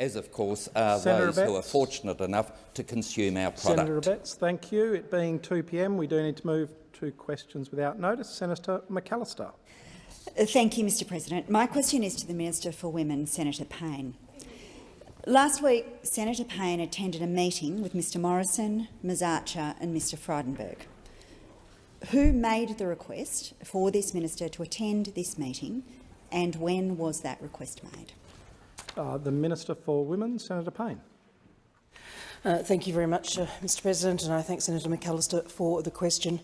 as of course are Senator those who are fortunate enough to consume our product. Senator Abetz, thank you. It being 2 p.m, we do need to move to questions without notice. Senator McAllister. Uh, thank you, Mr President. My question is to the Minister for Women, Senator Payne. Last week, Senator Payne attended a meeting with Mr Morrison, Ms Archer and Mr Frydenberg. Who made the request for this minister to attend this meeting and when was that request made? Uh, the Minister for Women, Senator Payne. Uh, thank you very much, uh, Mr President, and I thank Senator McAllister for the question.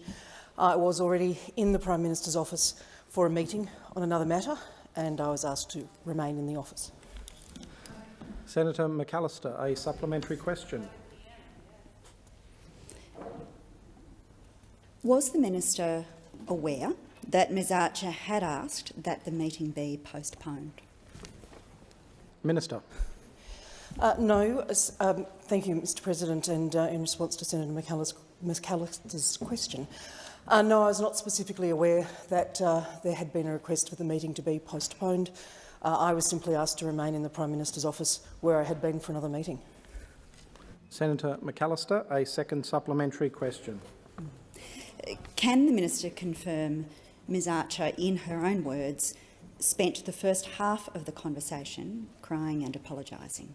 I was already in the Prime Minister's office for a meeting on another matter, and I was asked to remain in the office. Senator McAllister, a supplementary question. Was the minister aware that Ms Archer had asked that the meeting be postponed? Minister. Uh, no, um, thank you, Mr President, and uh, in response to Senator McAllister's question, uh, no, I was not specifically aware that uh, there had been a request for the meeting to be postponed. Uh, I was simply asked to remain in the Prime Minister's office where I had been for another meeting. Senator McAllister, a second supplementary question. Can the minister confirm Ms Archer, in her own words, spent the first half of the conversation crying and apologising?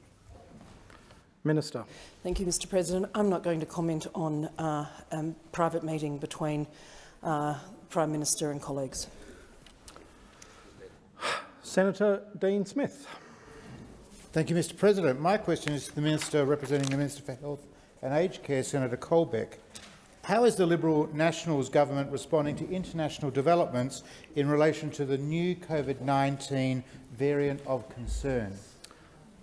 Minister. Thank you, Mr President. I'm not going to comment on uh, a um, private meeting between uh, Prime Minister and colleagues. Senator Dean Smith. Thank you, Mr President. My question is to the Minister representing the Minister for Health and Aged Care, Senator Colbeck. How is the Liberal Nationals government responding to international developments in relation to the new COVID-19 variant of concern?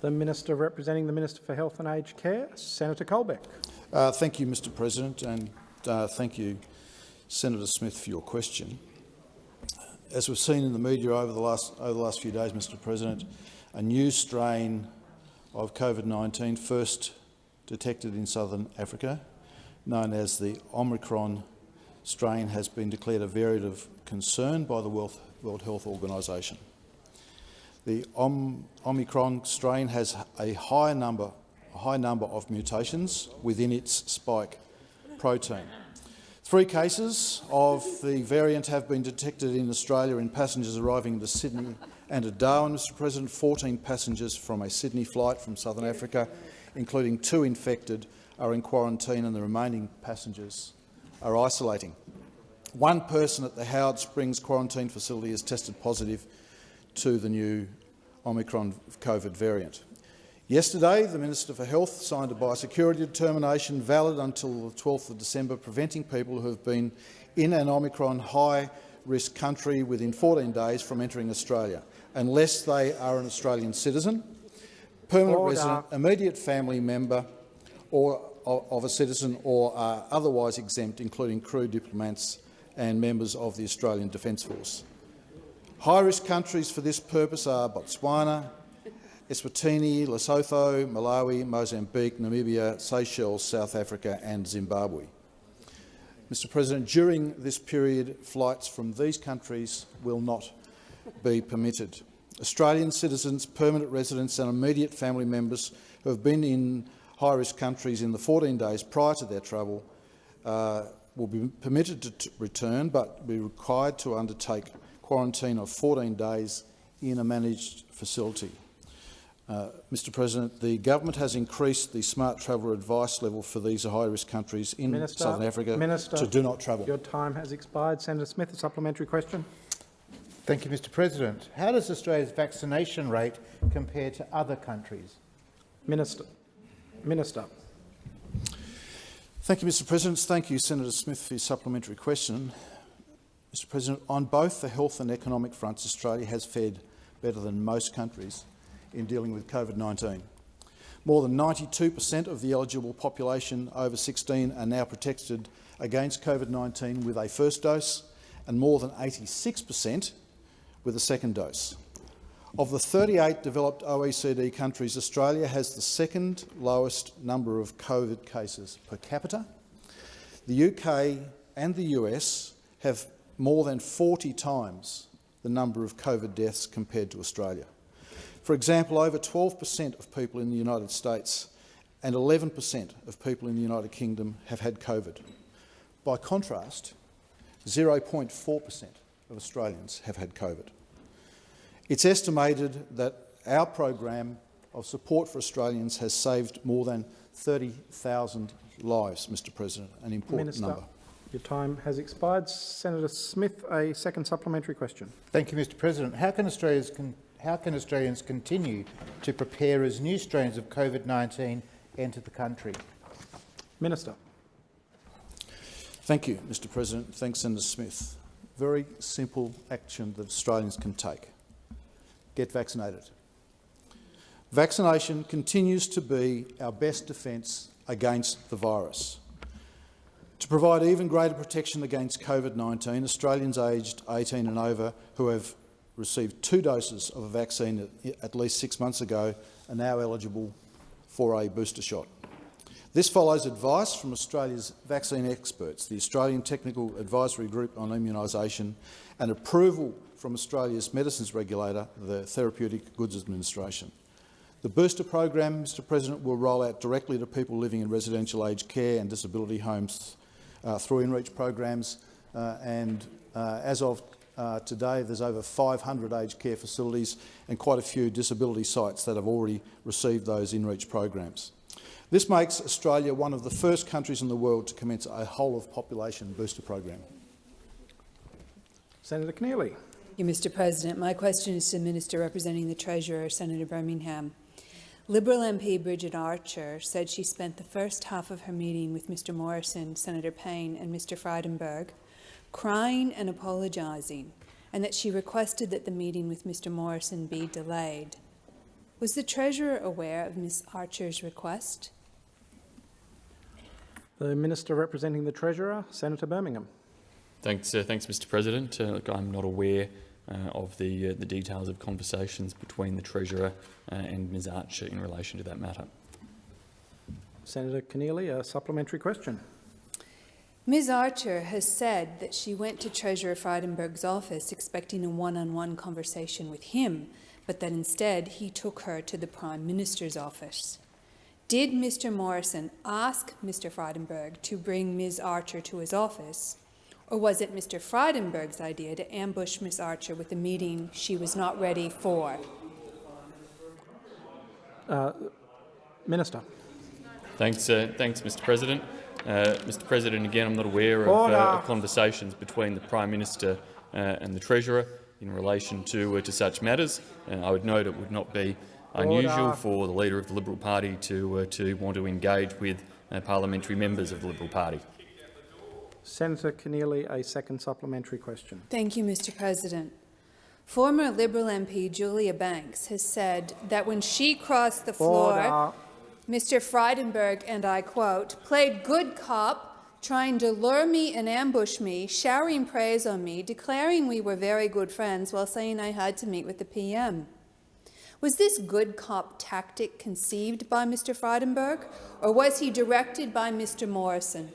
The Minister representing the Minister for Health and Aged Care, Senator Colbeck. Uh, thank you, Mr President, and uh, thank you, Senator Smith, for your question. As we've seen in the media over the last, over the last few days, Mr President, a new strain of COVID-19 first detected in southern Africa known as the Omicron strain has been declared a variant of concern by the World, Health Organization. The Om Omicron strain has a high number, a high number of mutations within its spike protein. Three cases of the variant have been detected in Australia in passengers arriving to Sydney and at Darwin, Mr President. 14 passengers from a Sydney flight from Southern Africa, including two infected are in quarantine and the remaining passengers are isolating. One person at the Howard Springs quarantine facility has tested positive to the new Omicron COVID variant. Yesterday, the Minister for Health signed a biosecurity determination valid until the 12th of December, preventing people who have been in an Omicron high-risk country within 14 days from entering Australia, unless they are an Australian citizen, permanent Order. resident, immediate family member or of a citizen or are otherwise exempt, including crew, diplomats and members of the Australian Defence Force. High-risk countries for this purpose are Botswana, Eswatini, Lesotho, Malawi, Mozambique, Namibia, Seychelles, South Africa and Zimbabwe. Mr President, during this period, flights from these countries will not be permitted. Australian citizens, permanent residents and immediate family members who have been in high-risk countries in the 14 days prior to their travel uh, will be permitted to return but be required to undertake quarantine of 14 days in a managed facility. Uh, Mr President, the government has increased the smart traveller advice level for these high-risk countries in Minister, Southern Africa Minister, to do not travel. Your time has expired. Senator Smith, a supplementary question. Thank you, Mr President. How does Australia's vaccination rate compare to other countries? Minister. Minister. Thank you, Mr President. Thank you, Senator Smith, for your supplementary question. Mr President, on both the health and economic fronts, Australia has fared better than most countries in dealing with COVID-19. More than 92 per cent of the eligible population over 16 are now protected against COVID-19 with a first dose and more than 86 per cent with a second dose. Of the 38 developed OECD countries, Australia has the second lowest number of COVID cases per capita. The UK and the US have more than 40 times the number of COVID deaths compared to Australia. For example, over 12 per cent of people in the United States and 11 per cent of people in the United Kingdom have had COVID. By contrast, 0.4 per cent of Australians have had COVID. It's estimated that our program of support for Australians has saved more than 30,000 lives, Mr President, an important Minister, number. your time has expired. Senator Smith, a second supplementary question. Thank you, Mr President. How can, Australians con how can Australians continue to prepare as new strains of COVID-19 enter the country? Minister. Thank you, Mr President. Thanks, Senator Smith. Very simple action that Australians can take. Get vaccinated. Vaccination continues to be our best defence against the virus. To provide even greater protection against COVID-19, Australians aged 18 and over who have received two doses of a vaccine at, least six months ago are now eligible for a booster shot. This follows advice from Australia's vaccine experts, the Australian Technical Advisory Group on Immunisation, and approval from Australia's medicines regulator, the Therapeutic Goods Administration. The booster program, Mr President, will roll out directly to people living in residential aged care and disability homes uh, through InReach programs, uh, and uh, as of uh, today, there's over 500 aged care facilities and quite a few disability sites that have already received those InReach programs. This makes Australia one of the first countries in the world to commence a whole-of-population booster program. Senator Keneally. Thank you, Mr President. My question is to the Minister representing the Treasurer, Senator Birmingham. Liberal MP Bridget Archer said she spent the first half of her meeting with Mr Morrison, Senator Payne and Mr Frydenberg crying and apologising, and that she requested that the meeting with Mr Morrison be delayed. Was the Treasurer aware of Ms Archer's request? The Minister representing the Treasurer, Senator Birmingham. Thanks, uh, thanks, Mr. President. Uh, look, I'm not aware uh, of the uh, the details of conversations between the Treasurer uh, and Ms. Archer in relation to that matter. Senator Keneally, a supplementary question. Ms Archer has said that she went to Treasurer Frydenberg's office expecting a one-on-one -on -one conversation with him, but that instead he took her to the Prime Minister's office. Did Mr Morrison ask Mr Frydenberg to bring Ms Archer to his office, or was it Mr Frydenberg's idea to ambush Ms Archer with a meeting she was not ready for? Uh, Minister. Thanks, uh, thanks, Mr. President. Uh, Mr. President, again, I'm not aware of, uh, conversations between the Prime Minister uh, and the Treasurer in relation to uh, to such matters. I would note it would not be unusual Order. for the Leader of the Liberal Party to uh, to want to engage with parliamentary members of the Liberal Party. Senator Keneally, a second supplementary question. Thank you, Mr President. Former Liberal MP Julia Banks has said that when she crossed the floor, Order. Mr Frydenberg, and I quote, played good cop, trying to lure me and ambush me, showering praise on me, declaring we were very good friends while saying I had to meet with the PM. Was this good cop tactic conceived by Mr Frydenberg, or was he directed by Mr Morrison?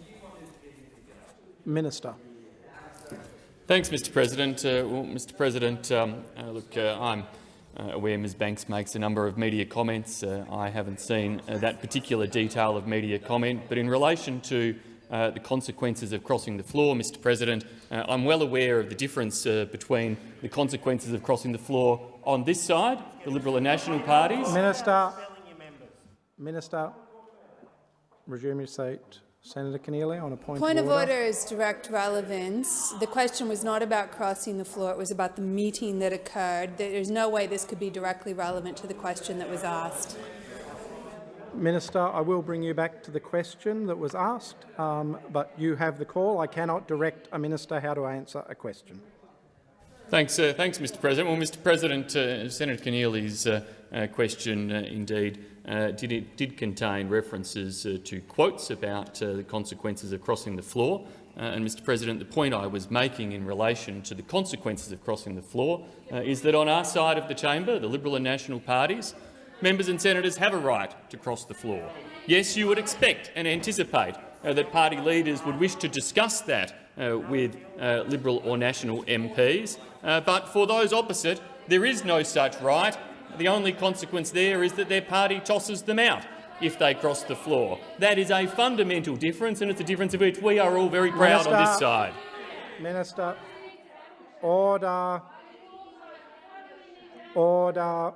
Minister. Thanks, Mr. President. Uh, well, Mr. President, um, uh, look, uh, I'm uh, aware Ms Banks makes a number of media comments. Uh, I haven't seen uh, that particular detail of media comment, but in relation to uh, the consequences of crossing the floor, Mr President, uh, I'm well aware of the difference uh, between the consequences of crossing the floor on this side, the Liberal and National parties. Minister. Minister. Resume your seat. Senator Keneally, on a point, Point of of order. order is direct relevance. The question was not about crossing the floor, it was about the meeting that occurred. There's no way this could be directly relevant to the question that was asked. Minister, I will bring you back to the question that was asked, um, but you have the call. I cannot direct a minister how to answer a question. Thanks, uh, thanks, Mr. President. Well, Mr. President, uh, Senator Keneally's uh, uh, question uh, indeed uh, did, it, did contain references uh, to quotes about the consequences of crossing the floor. and, Mr. President, the point I was making in relation to the consequences of crossing the floor is that on our side of the chamber, the Liberal and National parties, members and senators have a right to cross the floor. Yes, you would expect and anticipate uh, that party leaders would wish to discuss that uh, with uh, Liberal or National MPs, but for those opposite, there is no such right The only consequence there is that their party tosses them out if they cross the floor. That is a fundamental difference, and it's a difference of which we are all very proud on this side. Minister, order. Order.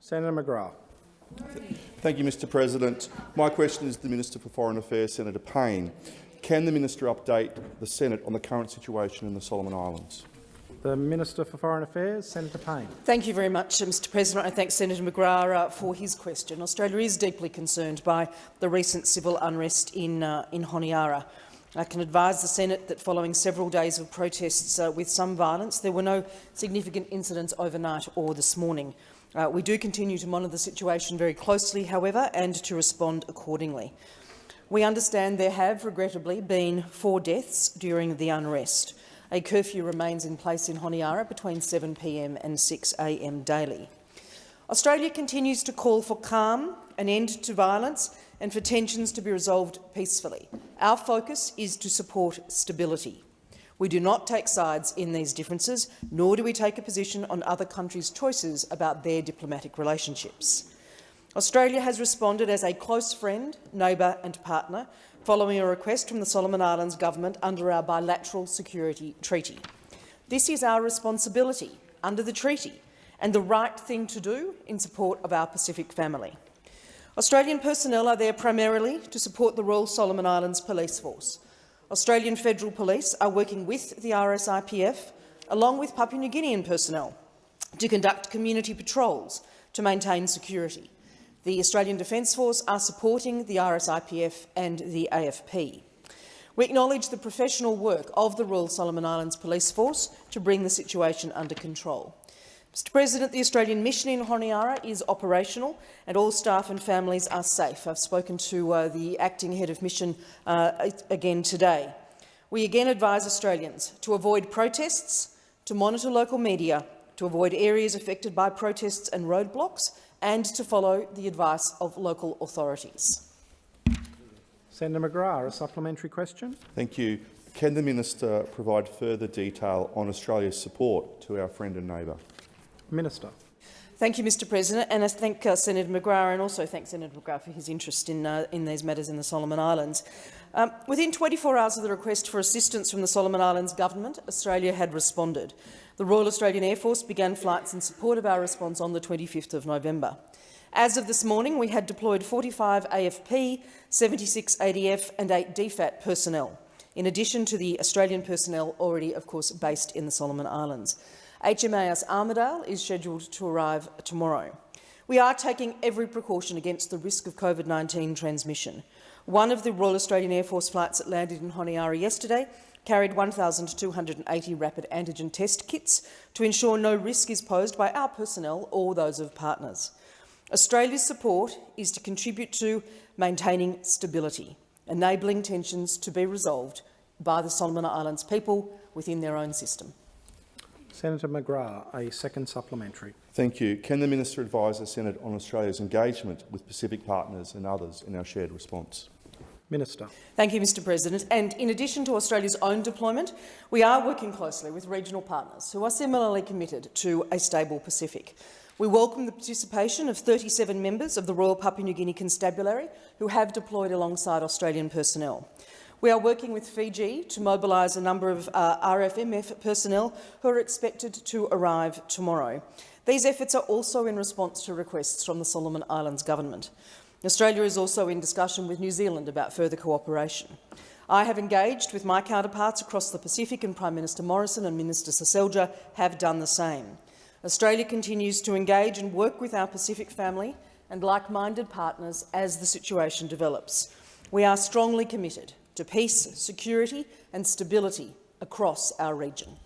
Senator McGrath. Thank you, Mr President. My question is to the Minister for Foreign Affairs, Senator Payne. Can the minister update the Senate on the current situation in the Solomon Islands? The Minister for Foreign Affairs, Senator Payne. Thank you very much, uh, Mr President. I thank Senator McGrath uh, for his question. Australia is deeply concerned by the recent civil unrest in, uh, in Honiara. I can advise the Senate that following several days of protests uh, with some violence, there were no significant incidents overnight or this morning. Uh, we do continue to monitor the situation very closely, however, and to respond accordingly. We understand there have, regrettably, been four deaths during the unrest. A curfew remains in place in Honiara between 7pm and 6am daily. Australia continues to call for calm, an end to violence and for tensions to be resolved peacefully. Our focus is to support stability. We do not take sides in these differences, nor do we take a position on other countries' choices about their diplomatic relationships. Australia has responded as a close friend, neighbour and partner following a request from the Solomon Islands government under our bilateral security treaty. This is our responsibility under the treaty and the right thing to do in support of our Pacific family. Australian personnel are there primarily to support the Royal Solomon Islands Police Force. Australian Federal Police are working with the RSIPF, along with Papua New Guinean personnel, to conduct community patrols to maintain security. The Australian Defence Force are supporting the RSIPF and the AFP. We acknowledge the professional work of the Royal Solomon Islands Police Force to bring the situation under control. Mr President, the Australian mission in Honiara is operational and all staff and families are safe. I've spoken to uh, the acting head of mission uh, again today. We again advise Australians to avoid protests, to monitor local media, to avoid areas affected by protests and roadblocks, and to follow the advice of local authorities. Senator McGrath, a supplementary question. Thank you. Can the minister provide further detail on Australia's support to our friend and neighbour? Minister. Thank you, Mr President, and I thank uh, Senator McGrath and also thank Senator McGrath for his interest in, uh, in these matters in the Solomon Islands. Um, within 24 hours of the request for assistance from the Solomon Islands government, Australia had responded. The Royal Australian Air Force began flights in support of our response on the 25th of November. As of this morning, we had deployed 45 AFP, 76 ADF and 8 DFAT personnel, in addition to the Australian personnel already, of course, based in the Solomon Islands. HMAS Armidale is scheduled to arrive tomorrow. We are taking every precaution against the risk of COVID-19 transmission. One of the Royal Australian Air Force flights that landed in Honiara yesterday carried 1,280 rapid antigen test kits to ensure no risk is posed by our personnel or those of partners. Australia's support is to contribute to maintaining stability, enabling tensions to be resolved by the Solomon Islands people within their own system. Senator McGrath, a second supplementary. Thank you. Can the minister advise the Senate on Australia's engagement with Pacific partners and others in our shared response? Minister. Thank you, Mr President. And in addition to Australia's own deployment, we are working closely with regional partners who are similarly committed to a stable Pacific. We welcome the participation of 37 members of the Royal Papua New Guinea Constabulary who have deployed alongside Australian personnel. We are working with Fiji to mobilise a number of uh, RFMF personnel who are expected to arrive tomorrow. These efforts are also in response to requests from the Solomon Islands government. Australia is also in discussion with New Zealand about further cooperation. I have engaged with my counterparts across the Pacific and Prime Minister Morrison and Minister Seselja have done the same. Australia continues to engage and work with our Pacific family and like-minded partners as the situation develops. We are strongly committed to peace, security and stability across our region.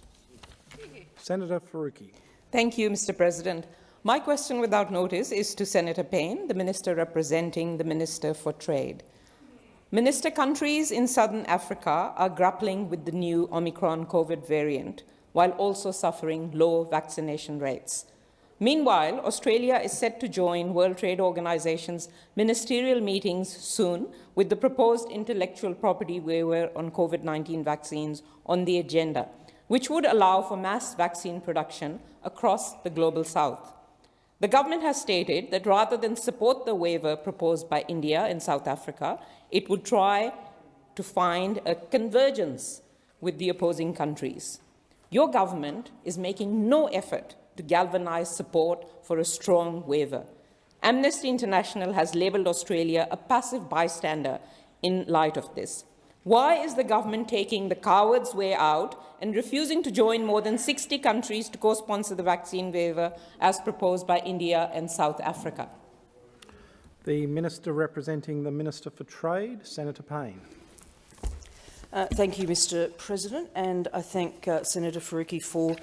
Senator Faruqi. Thank you, Mr President. My question without notice is to Senator Payne, the Minister representing the Minister for Trade. Minister countries in southern Africa are grappling with the new Omicron COVID variant, while also suffering low vaccination rates. Meanwhile, Australia is set to join World Trade Organization's ministerial meetings soon with the proposed intellectual property waiver on COVID-19 vaccines on the agenda, which would allow for mass vaccine production across the global south. The government has stated that rather than support the waiver proposed by India and South Africa, it would try to find a convergence with the opposing countries. Your government is making no effort to galvanise support for a strong waiver. Amnesty International has labelled Australia a passive bystander in light of this. Why is the government taking the coward's way out and refusing to join more than 60 countries to co-sponsor the vaccine waiver as proposed by India and South Africa? The Minister representing the Minister for Trade, Senator Payne. Uh, thank you, Mr President, and I thank uh, Senator Faruqi for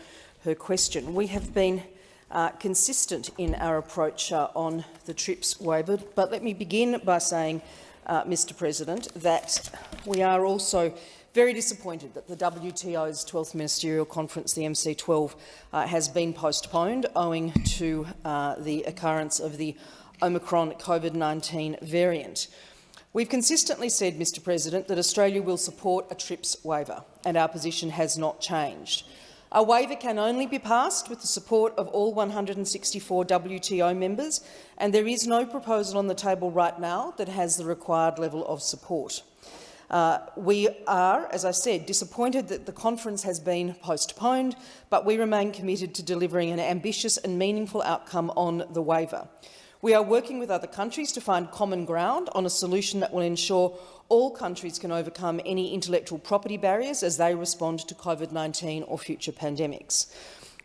her question. We have been uh, consistent in our approach uh, on the TRIPS waiver, but let me begin by saying, uh, Mr President, that we are also very disappointed that the WTO's 12th Ministerial Conference, the MC12, uh, has been postponed owing to uh, the occurrence of the Omicron COVID-19 variant. We've consistently said, Mr President, that Australia will support a TRIPS waiver, and our position has not changed. A waiver can only be passed with the support of all 164 WTO members, and there is no proposal on the table right now that has the required level of support. Uh, we are, as I said, disappointed that the conference has been postponed, but we remain committed to delivering an ambitious and meaningful outcome on the waiver. We are working with other countries to find common ground on a solution that will ensure all countries can overcome any intellectual property barriers as they respond to COVID-19 or future pandemics.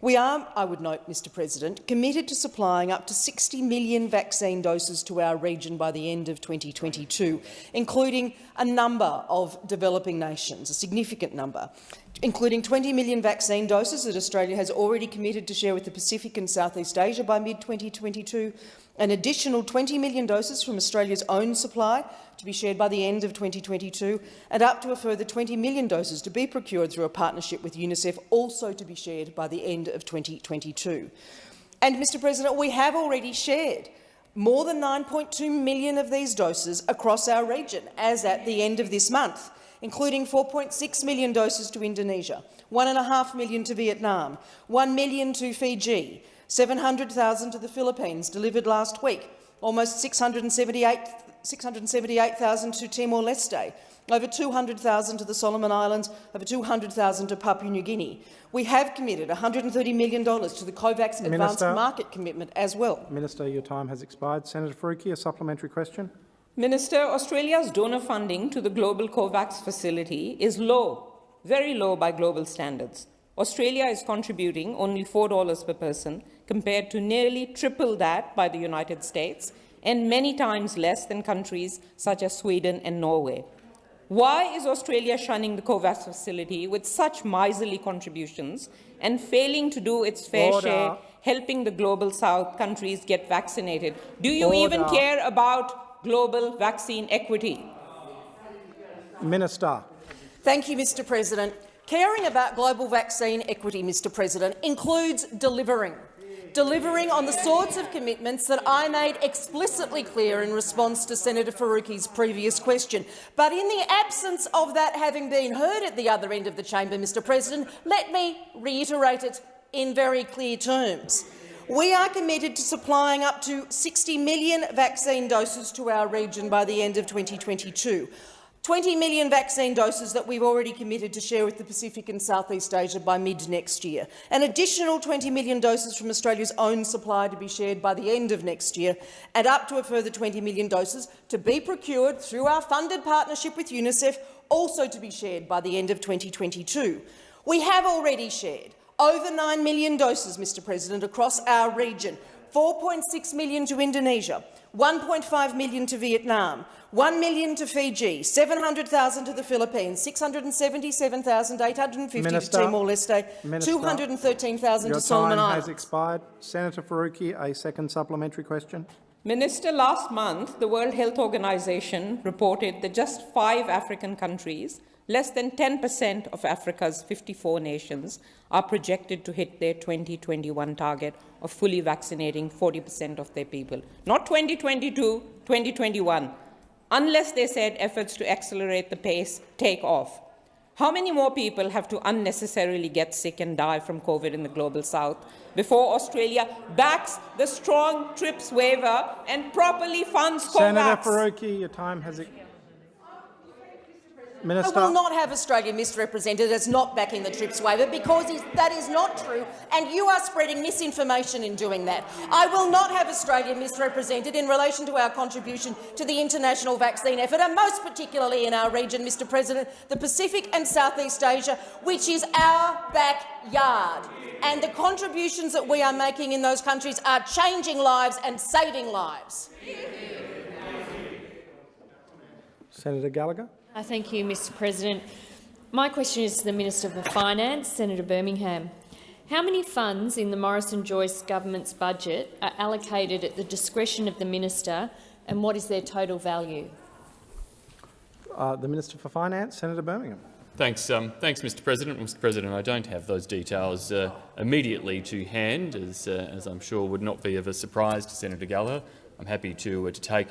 We are, I would note, Mr President, committed to supplying up to 60 million vaccine doses to our region by the end of 2022, including a number of developing nations, a significant number, including 20 million vaccine doses that Australia has already committed to share with the Pacific and Southeast Asia by mid-2022, an additional 20 million doses from Australia's own supply to be shared by the end of 2022, and up to a further 20 million doses to be procured through a partnership with UNICEF, also to be shared by the end of 2022. And, Mr President, we have already shared more than 9.2 million of these doses across our region, as at the end of this month, including 4.6 million doses to Indonesia, 1.5 million to Vietnam, 1 million to Fiji, 700,000 to the Philippines, delivered last week, almost 678,000 to Timor-Leste, over 200,000 to the Solomon Islands, over 200,000 to Papua New Guinea. We have committed $130 million to the COVAX Minister, advanced market commitment as well. Minister, your time has expired. Senator Faruqi, a supplementary question. Minister, Australia's donor funding to the Global COVAX facility is low, very low by global standards. Australia is contributing only $4 per person, compared to nearly triple that by the United States and many times less than countries such as Sweden and Norway. Why is Australia shunning the COVAX facility with such miserly contributions and failing to do its fair Order. share helping the Global South countries get vaccinated? Do you Order. even care about global vaccine equity? Minister. Thank you, Mr President. Caring about global vaccine equity, Mr President, includes delivering. Delivering on the sorts of commitments that I made explicitly clear in response to Senator Faruqi's previous question. But in the absence of that having been heard at the other end of the chamber, Mr President, let me reiterate it in very clear terms. We are committed to supplying up to 60 million vaccine doses to our region by the end of 2022. 20 million vaccine doses that we've already committed to share with the Pacific and Southeast Asia by mid-next year. An additional 20 million doses from Australia's own supply to be shared by the end of next year, and up to a further 20 million doses to be procured through our funded partnership with UNICEF, also to be shared by the end of 2022. We have already shared over 9 million doses, Mr President, across our region, 4.6 million to Indonesia, 1.5 million to Vietnam, 1 million to Fiji, 700,000 to the Philippines, 677,850 to Timor-Leste, 213,000 Your to Solomon time Islands. has expired. Senator Faruqi, a second supplementary question. Minister, last month, the World Health Organization reported that just five African countries, less than 10 per cent of Africa's 54 nations, are projected to hit their 2021 target of fully vaccinating 40 per cent of their people. Not 2022, 2021, unless they said efforts to accelerate the pace take off. How many more people have to unnecessarily get sick and die from COVID in the Global South before Australia backs the strong TRIPS waiver and properly funds Senator COVAX? Faruqi, your time has ex- I will not have Australia misrepresented as not backing the TRIPS waiver because that is not true, and you are spreading misinformation in doing that. I will not have Australia misrepresented in relation to our contribution to the international vaccine effort, and most particularly in our region, Mr President, the Pacific and Southeast Asia, which is our backyard. And the contributions that we are making in those countries are changing lives and saving lives. Senator Gallagher. Uh, thank you, Mr President. My question is to the Minister for Finance, Senator Birmingham. How many funds in the Morrison-Joyce government's budget are allocated at the discretion of the minister, and what is their total value? Uh, the Minister for Finance, Senator Birmingham. Thanks, um, thanks, Mr. President. Mr. President, I don't have those details uh, immediately to hand, as, uh, as I'm sure would not be of a surprise to Senator Gallagher. I'm happy to, uh, to take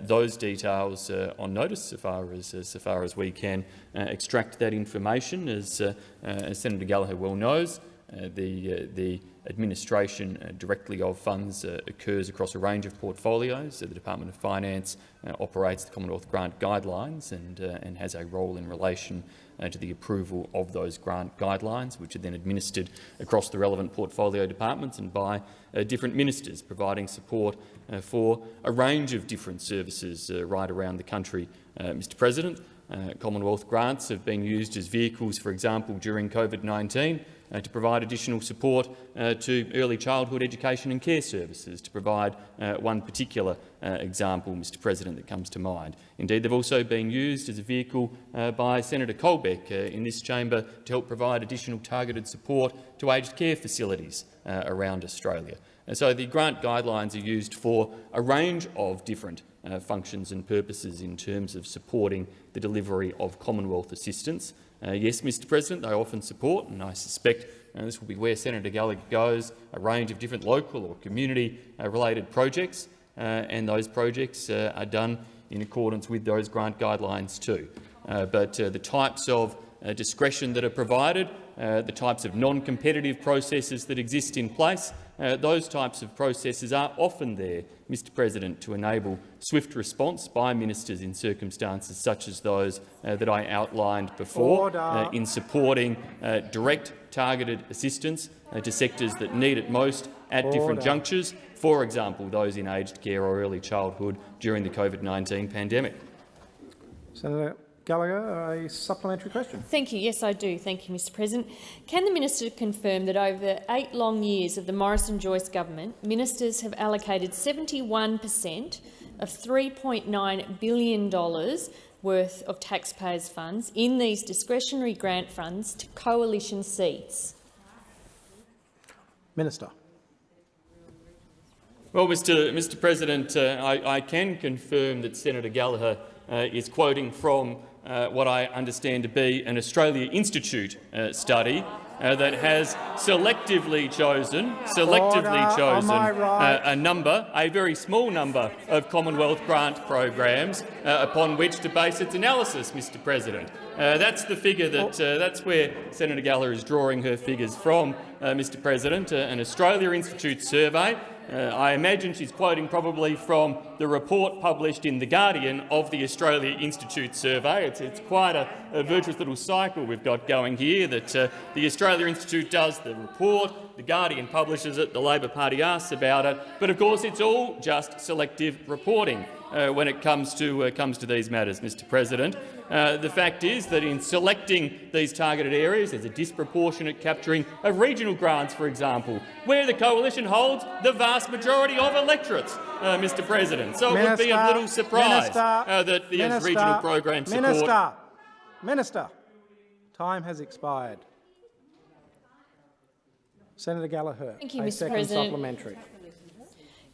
those details uh, on notice so far as, uh, far as we can uh, extract that information. As, uh, uh, as Senator Gallagher well knows, uh, the, uh, the administration uh, directly of funds uh, occurs across a range of portfolios. The Department of Finance uh, operates the Commonwealth Grant Guidelines and, uh, and has a role in relation uh, to the approval of those grant guidelines, which are then administered across the relevant portfolio departments and by uh, different ministers, providing support uh, for a range of different services uh, right around the country. Uh, Mr President, uh, Commonwealth grants have been used as vehicles, for example, during COVID-19 uh, to provide additional support uh, to early childhood education and care services, to provide uh, one particular uh, example, Mr President, that comes to mind. Indeed, they've also been used as a vehicle uh, by Senator Colbeck uh, in this chamber to help provide additional targeted support to aged care facilities uh, around Australia. And so the grant guidelines are used for a range of different uh, functions and purposes in terms of supporting the delivery of Commonwealth assistance. Uh, yes, Mr President, they often support, and I suspect uh, this will be where Senator Gallagher goes, a range of different local or community-related projects, uh, and those projects uh, are done in accordance with those grant guidelines too. Uh, but uh, the types of uh, discretion that are provided, uh, the types of non-competitive processes that exist in place, uh, those types of processes are often there, Mr President, to enable swift response by ministers in circumstances such as those uh, that I outlined before uh, in supporting uh, direct targeted assistance uh, to sectors that need it most at different junctures, for example those in aged care or early childhood during the COVID-19 pandemic. Senator Gallagher, a supplementary question. Thank you. Yes, I do. Thank you, Mr President. Can the minister confirm that over eight long years of the Morrison-Joyce government, ministers have allocated 71 per cent of $3.9 billion worth of taxpayers' funds in these discretionary grant funds to coalition seats? Minister. Well, Mr. Mr. President, uh, I, I, can confirm that Senator Gallagher uh, is quoting from uh, what I understand to be an Australia Institute uh, study uh, that has selectively chosen, selectively Order. chosen right? uh, a number, a very small number of Commonwealth grant programs uh, upon which to base its analysis, Mr. President. Uh, that's the figure that uh, that's where Senator Gallagher is drawing her figures from, Mr. President. Uh, an Australia Institute survey. Uh, I imagine she's quoting probably from the report published in The Guardian of the Australia Institute survey. It's, it's quite a, a, virtuous little cycle we've got going here that uh, the Australia Institute does the report, The Guardian publishes it, the Labor Party asks about it, but of course it's all just selective reporting. Uh, when it comes to, uh, comes to these matters, Mr President. Uh, the fact is that in selecting these targeted areas, there's a disproportionate capturing of regional grants, for example, where the coalition holds the vast majority of electorates, uh, Mr President. So Minister, it would be a little surprise Minister, uh, that these Minister, regional programs support— Minister, Minister, time has expired. Senator Gallagher, Thank you, a Mr. second President. supplementary.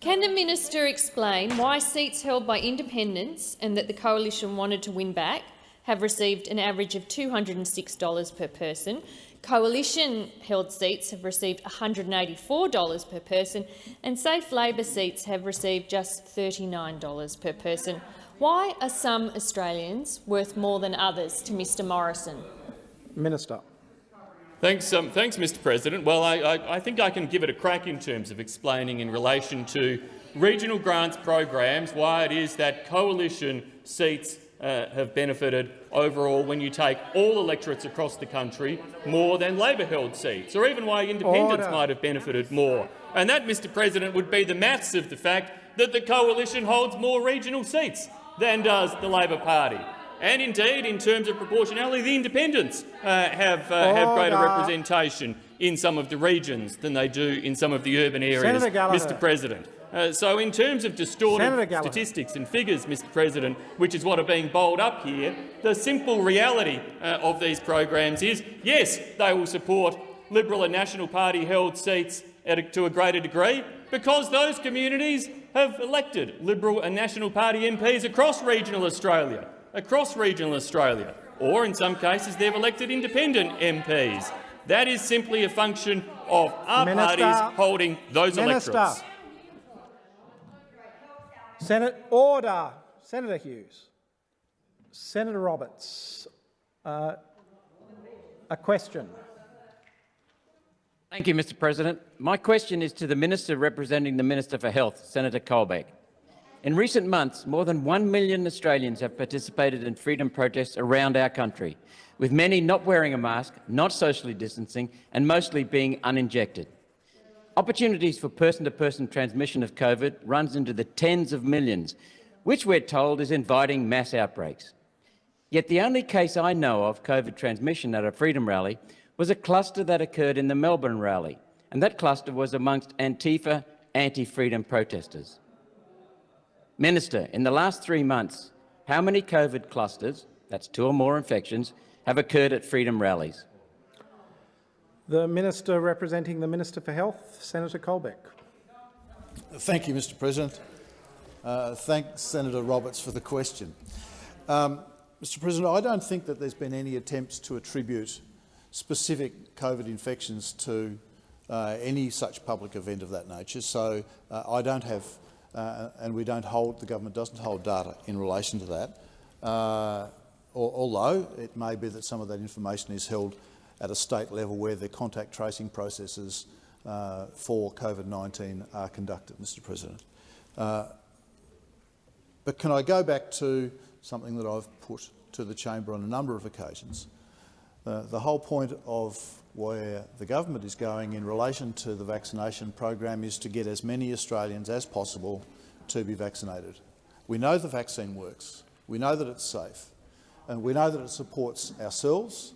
Can the minister explain why seats held by independents and that the coalition wanted to win back have received an average of $206 per person? Coalition-held seats have received $184 per person and Safe Labor seats have received just $39 per person. Why are some Australians worth more than others to Mr Morrison? Minister. Thanks, um, thanks, Mr. President. Well, I, I, I, think I can give it a crack in terms of explaining in relation to regional grants programs why it is that coalition seats uh, have benefited overall when you take all electorates across the country more than Labor-held seats, or even why independents Order. might have benefited more. And that, Mr President, would be the maths of the fact that the coalition holds more regional seats than does the Labor Party. And indeed, in terms of proportionality, the independents uh, have, uh, have greater representation in some of the regions than they do in some of the urban areas, Mr President. Uh, so in terms of distorted statistics and figures, Mr President, which is what are being bowled up here, the simple reality uh, of these programs is, yes, they will support Liberal and National Party held seats a, to a greater degree because those communities have elected Liberal and National Party MPs across regional Australia, across regional Australia, or in some cases they've elected independent MPs. That is simply a function of our Minister, parties holding those Minister. electorates. Senate order. Senator Hughes. Senator Roberts. Uh, a question. Thank you, Mr President. My question is to the Minister representing the Minister for Health, Senator Colbeck. In recent months, more than one million Australians have participated in freedom protests around our country, with many not wearing a mask, not socially distancing and mostly being uninjected. Opportunities for person-to-person -person transmission of COVID runs into the tens of millions, which we're told is inviting mass outbreaks. Yet the only case I know of COVID transmission at a Freedom rally was a cluster that occurred in the Melbourne rally, and that cluster was amongst Antifa anti-freedom protesters. Minister, in the last three months, how many COVID clusters, that's two or more infections, have occurred at Freedom rallies? The Minister representing the Minister for Health, Senator Colbeck. Thank you, Mr President. Uh, Senator Roberts for the question. Um, Mr President, I don't think that there's been any attempts to attribute specific COVID infections to uh, any such public event of that nature, so uh, I don't have, uh, and we don't hold, the government doesn't hold data in relation to that, uh, although it may be that some of that information is held at a state level where the contact tracing processes uh, for COVID-19 are conducted, Mr President. Uh, but can I go back to something that I've put to the chamber on a number of occasions? Uh, the whole point of where the government is going in relation to the vaccination program is to get as many Australians as possible to be vaccinated. We know the vaccine works. We know that it's safe. And we know that it supports ourselves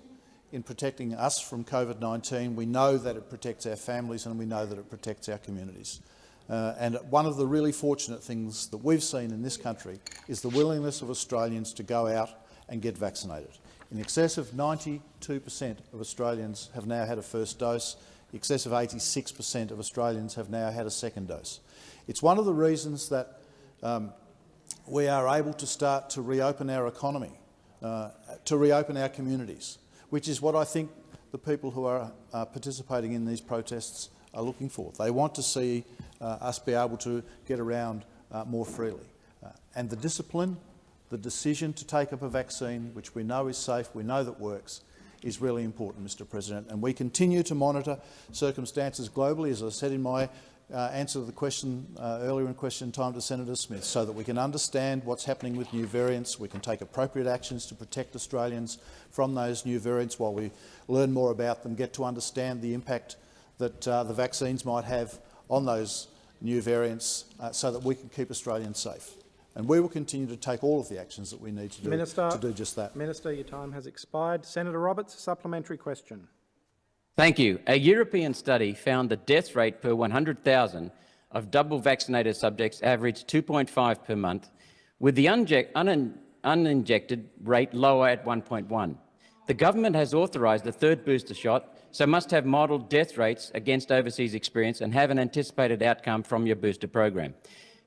in protecting us from COVID-19. We know that it protects our families and we know that it protects our communities. Uh, and one of the really fortunate things that we've seen in this country is the willingness of Australians to go out and get vaccinated. In excess of 92 per cent of Australians have now had a first dose. In excess of 86 per cent of Australians have now had a second dose. It's one of the reasons that um, we are able to start to reopen our economy, uh, to reopen our communities which is what I think the people who are uh, participating in these protests are looking for. They want to see uh, us be able to get around uh, more freely. Uh, and the discipline, the decision to take up a vaccine, which we know is safe, we know that works, is really important, Mr President. And we continue to monitor circumstances globally, as I said in my uh, answer the question uh, earlier in question time to Senator Smith so that we can understand what's happening with new variants. We can take appropriate actions to protect Australians from those new variants while we learn more about them, get to understand the impact that uh, the vaccines might have on those new variants uh, so that we can keep Australians safe. And we will continue to take all of the actions that we need to do, Minister, to do just that. Minister, your time has expired. Senator Roberts, supplementary question. Thank you. A European study found the death rate per 100,000 of double vaccinated subjects averaged 2.5 per month, with the un uninjected rate lower at 1.1. The government has authorised a third booster shot, so must have modelled death rates against overseas experience and have an anticipated outcome from your booster program.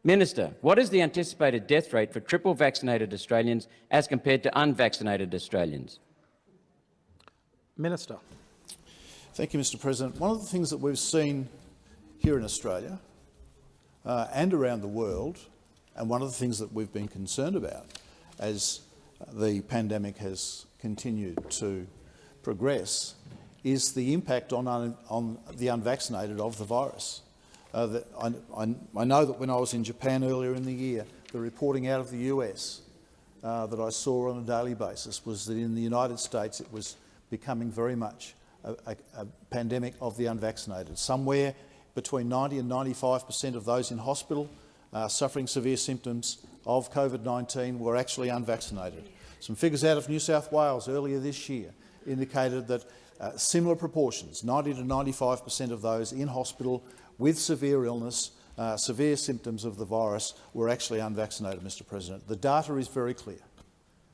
Minister, what is the anticipated death rate for triple vaccinated Australians as compared to unvaccinated Australians? Minister. Thank you, Mr President. One of the things that we've seen here in Australia uh, and around the world, and one of the things that we've been concerned about as the pandemic has continued to progress is the impact on, un, on the unvaccinated of the virus. Uh, I, I, I, know that when I was in Japan earlier in the year, the reporting out of the US uh, that I saw on a daily basis was that in the United States it was becoming very much a, a, a pandemic of the unvaccinated. Somewhere between 90 and 95 per cent of those in hospital uh, suffering severe symptoms of COVID-19 were actually unvaccinated. Some figures out of New South Wales earlier this year indicated that uh, similar proportions, 90 to 95 per cent of those in hospital with severe illness, uh, severe symptoms of the virus, were actually unvaccinated, Mr President. The data is very clear.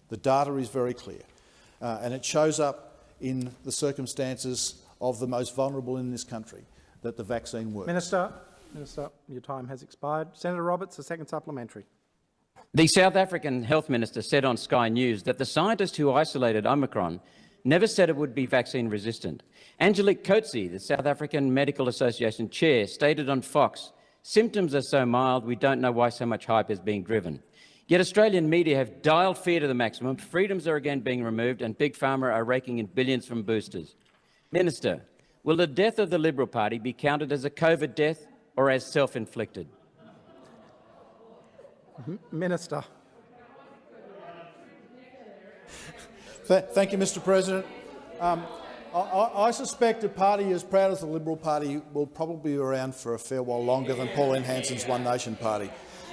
The data is very clear. Uh, and it shows up in the circumstances of the most vulnerable in this country that the vaccine works. Minister, Minister, your time has expired. Senator Roberts, a second supplementary. The South African Health Minister said on Sky News that the scientist who isolated Omicron never said it would be vaccine resistant. Angelique Coetzee, the South African Medical Association chair, stated on Fox, symptoms are so mild we don't know why so much hype is being driven. Yet Australian media have dialed fear to the maximum, freedoms are again being removed and Big Pharma are raking in billions from boosters. Minister, will the death of the Liberal Party be counted as a COVID death or as self-inflicted? Minister. Thank you, Mr President. Um, I, I, suspect a party as proud as the Liberal Party will probably be around for a fair while longer than Pauline Hanson's One Nation Party.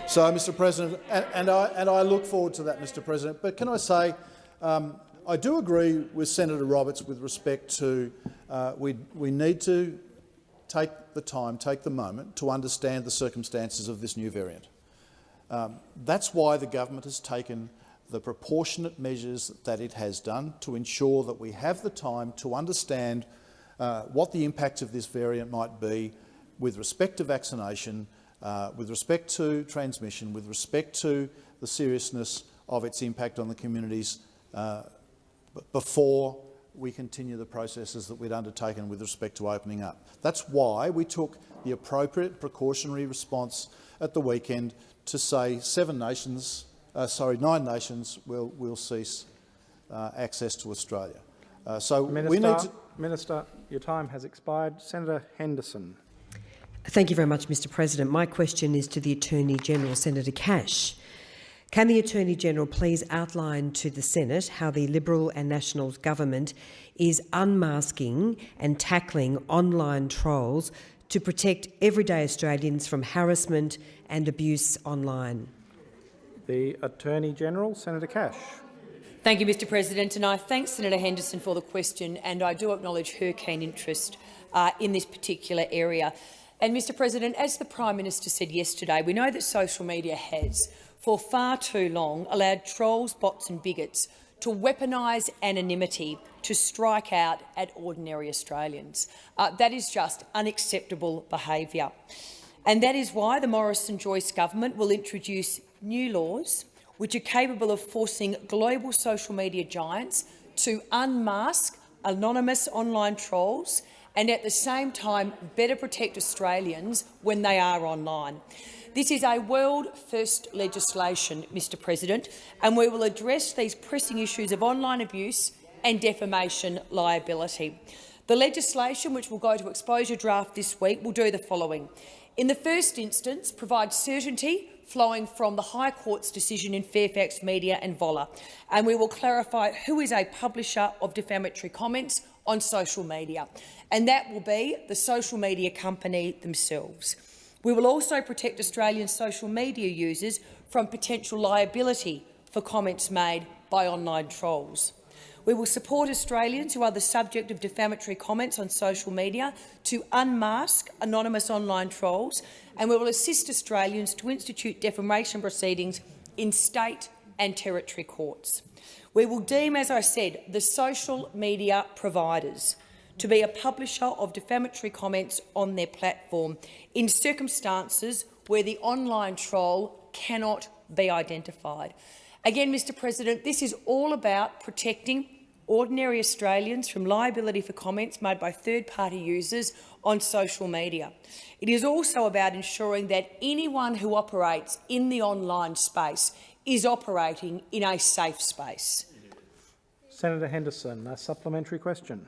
So, Mr President, and, and, I, and I look forward to that, Mr President. But can I say, um, I do agree with Senator Roberts with respect to uh, we, we need to take the time, take the moment to understand the circumstances of this new variant. Um, that's why the government has taken the proportionate measures that it has done to ensure that we have the time to understand uh, what the impacts of this variant might be with respect to vaccination, uh, with respect to transmission, with respect to the seriousness of its impact on the communities uh, before we continue the processes that we'd undertaken with respect to opening up. That's why we took the appropriate precautionary response at the weekend to say seven nations, uh, sorry, nine nations will, will cease uh, access to Australia. Uh, so Minister, we need to... Minister, your time has expired. Senator Henderson. Thank you very much, Mr President. My question is to the Attorney-General, Senator Cash. Can the Attorney-General please outline to the Senate how the Liberal and Nationals government is unmasking and tackling online trolls to protect everyday Australians from harassment and abuse online? The Attorney-General, Senator Cash. Thank you, Mr President, and I thank Senator Henderson for the question, and I do acknowledge her keen interest uh, in this particular area. And, Mr President, as the Prime Minister said yesterday, we know that social media has, for far too long, allowed trolls, bots and bigots to weaponise anonymity to strike out at ordinary Australians. Uh, that is just unacceptable behaviour. And that is why the Morrison-Joyce government will introduce new laws which are capable of forcing global social media giants to unmask anonymous online trolls and at the same time better protect Australians when they are online. This is a world-first legislation, Mr President, and we will address these pressing issues of online abuse and defamation liability. The legislation, which will go to exposure draft this week, will do the following. In the first instance, provide certainty flowing from the High Court's decision in Fairfax Media and Voller, and we will clarify who is a publisher of defamatory comments on social media, and that will be the social media company themselves. We will also protect Australian social media users from potential liability for comments made by online trolls. We will support Australians who are the subject of defamatory comments on social media to unmask anonymous online trolls, and we will assist Australians to institute defamation proceedings in state and territory courts. We will deem, as I said, the social media providers to be a publisher of defamatory comments on their platform in circumstances where the online troll cannot be identified. Again, Mr President, this is all about protecting ordinary Australians from liability for comments made by third-party users on social media. It is also about ensuring that anyone who operates in the online space is operating in a safe space. Senator Henderson, a supplementary question.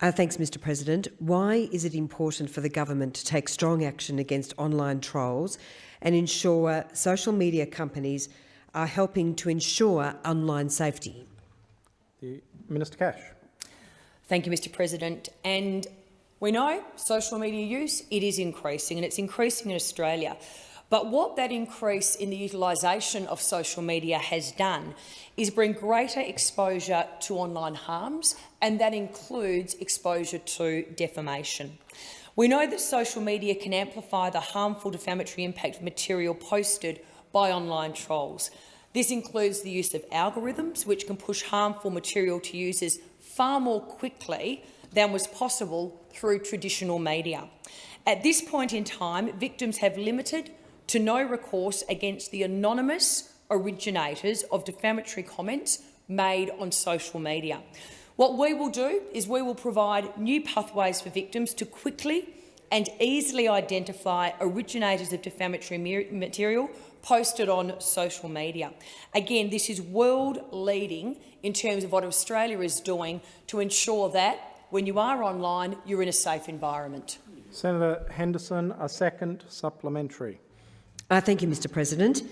Uh, thanks, Mr President. Why is it important for the government to take strong action against online trolls and ensure social media companies are helping to ensure online safety? The Minister Cash. Thank you, Mr President. And we know social media use, it is increasing, and it's increasing in Australia. But what that increase in the utilisation of social media has done is bring greater exposure to online harms, and that includes exposure to defamation. We know that social media can amplify the harmful defamatory impact of material posted by online trolls. This includes the use of algorithms, which can push harmful material to users far more quickly than was possible through traditional media. At this point in time, victims have limited to no recourse against the anonymous originators of defamatory comments made on social media. What we will do is we will provide new pathways for victims to quickly and easily identify originators of defamatory material posted on social media. Again, this is world-leading in terms of what Australia is doing to ensure that when you are online, you're in a safe environment. Senator Henderson, a second supplementary. Uh, thank you, Mr President.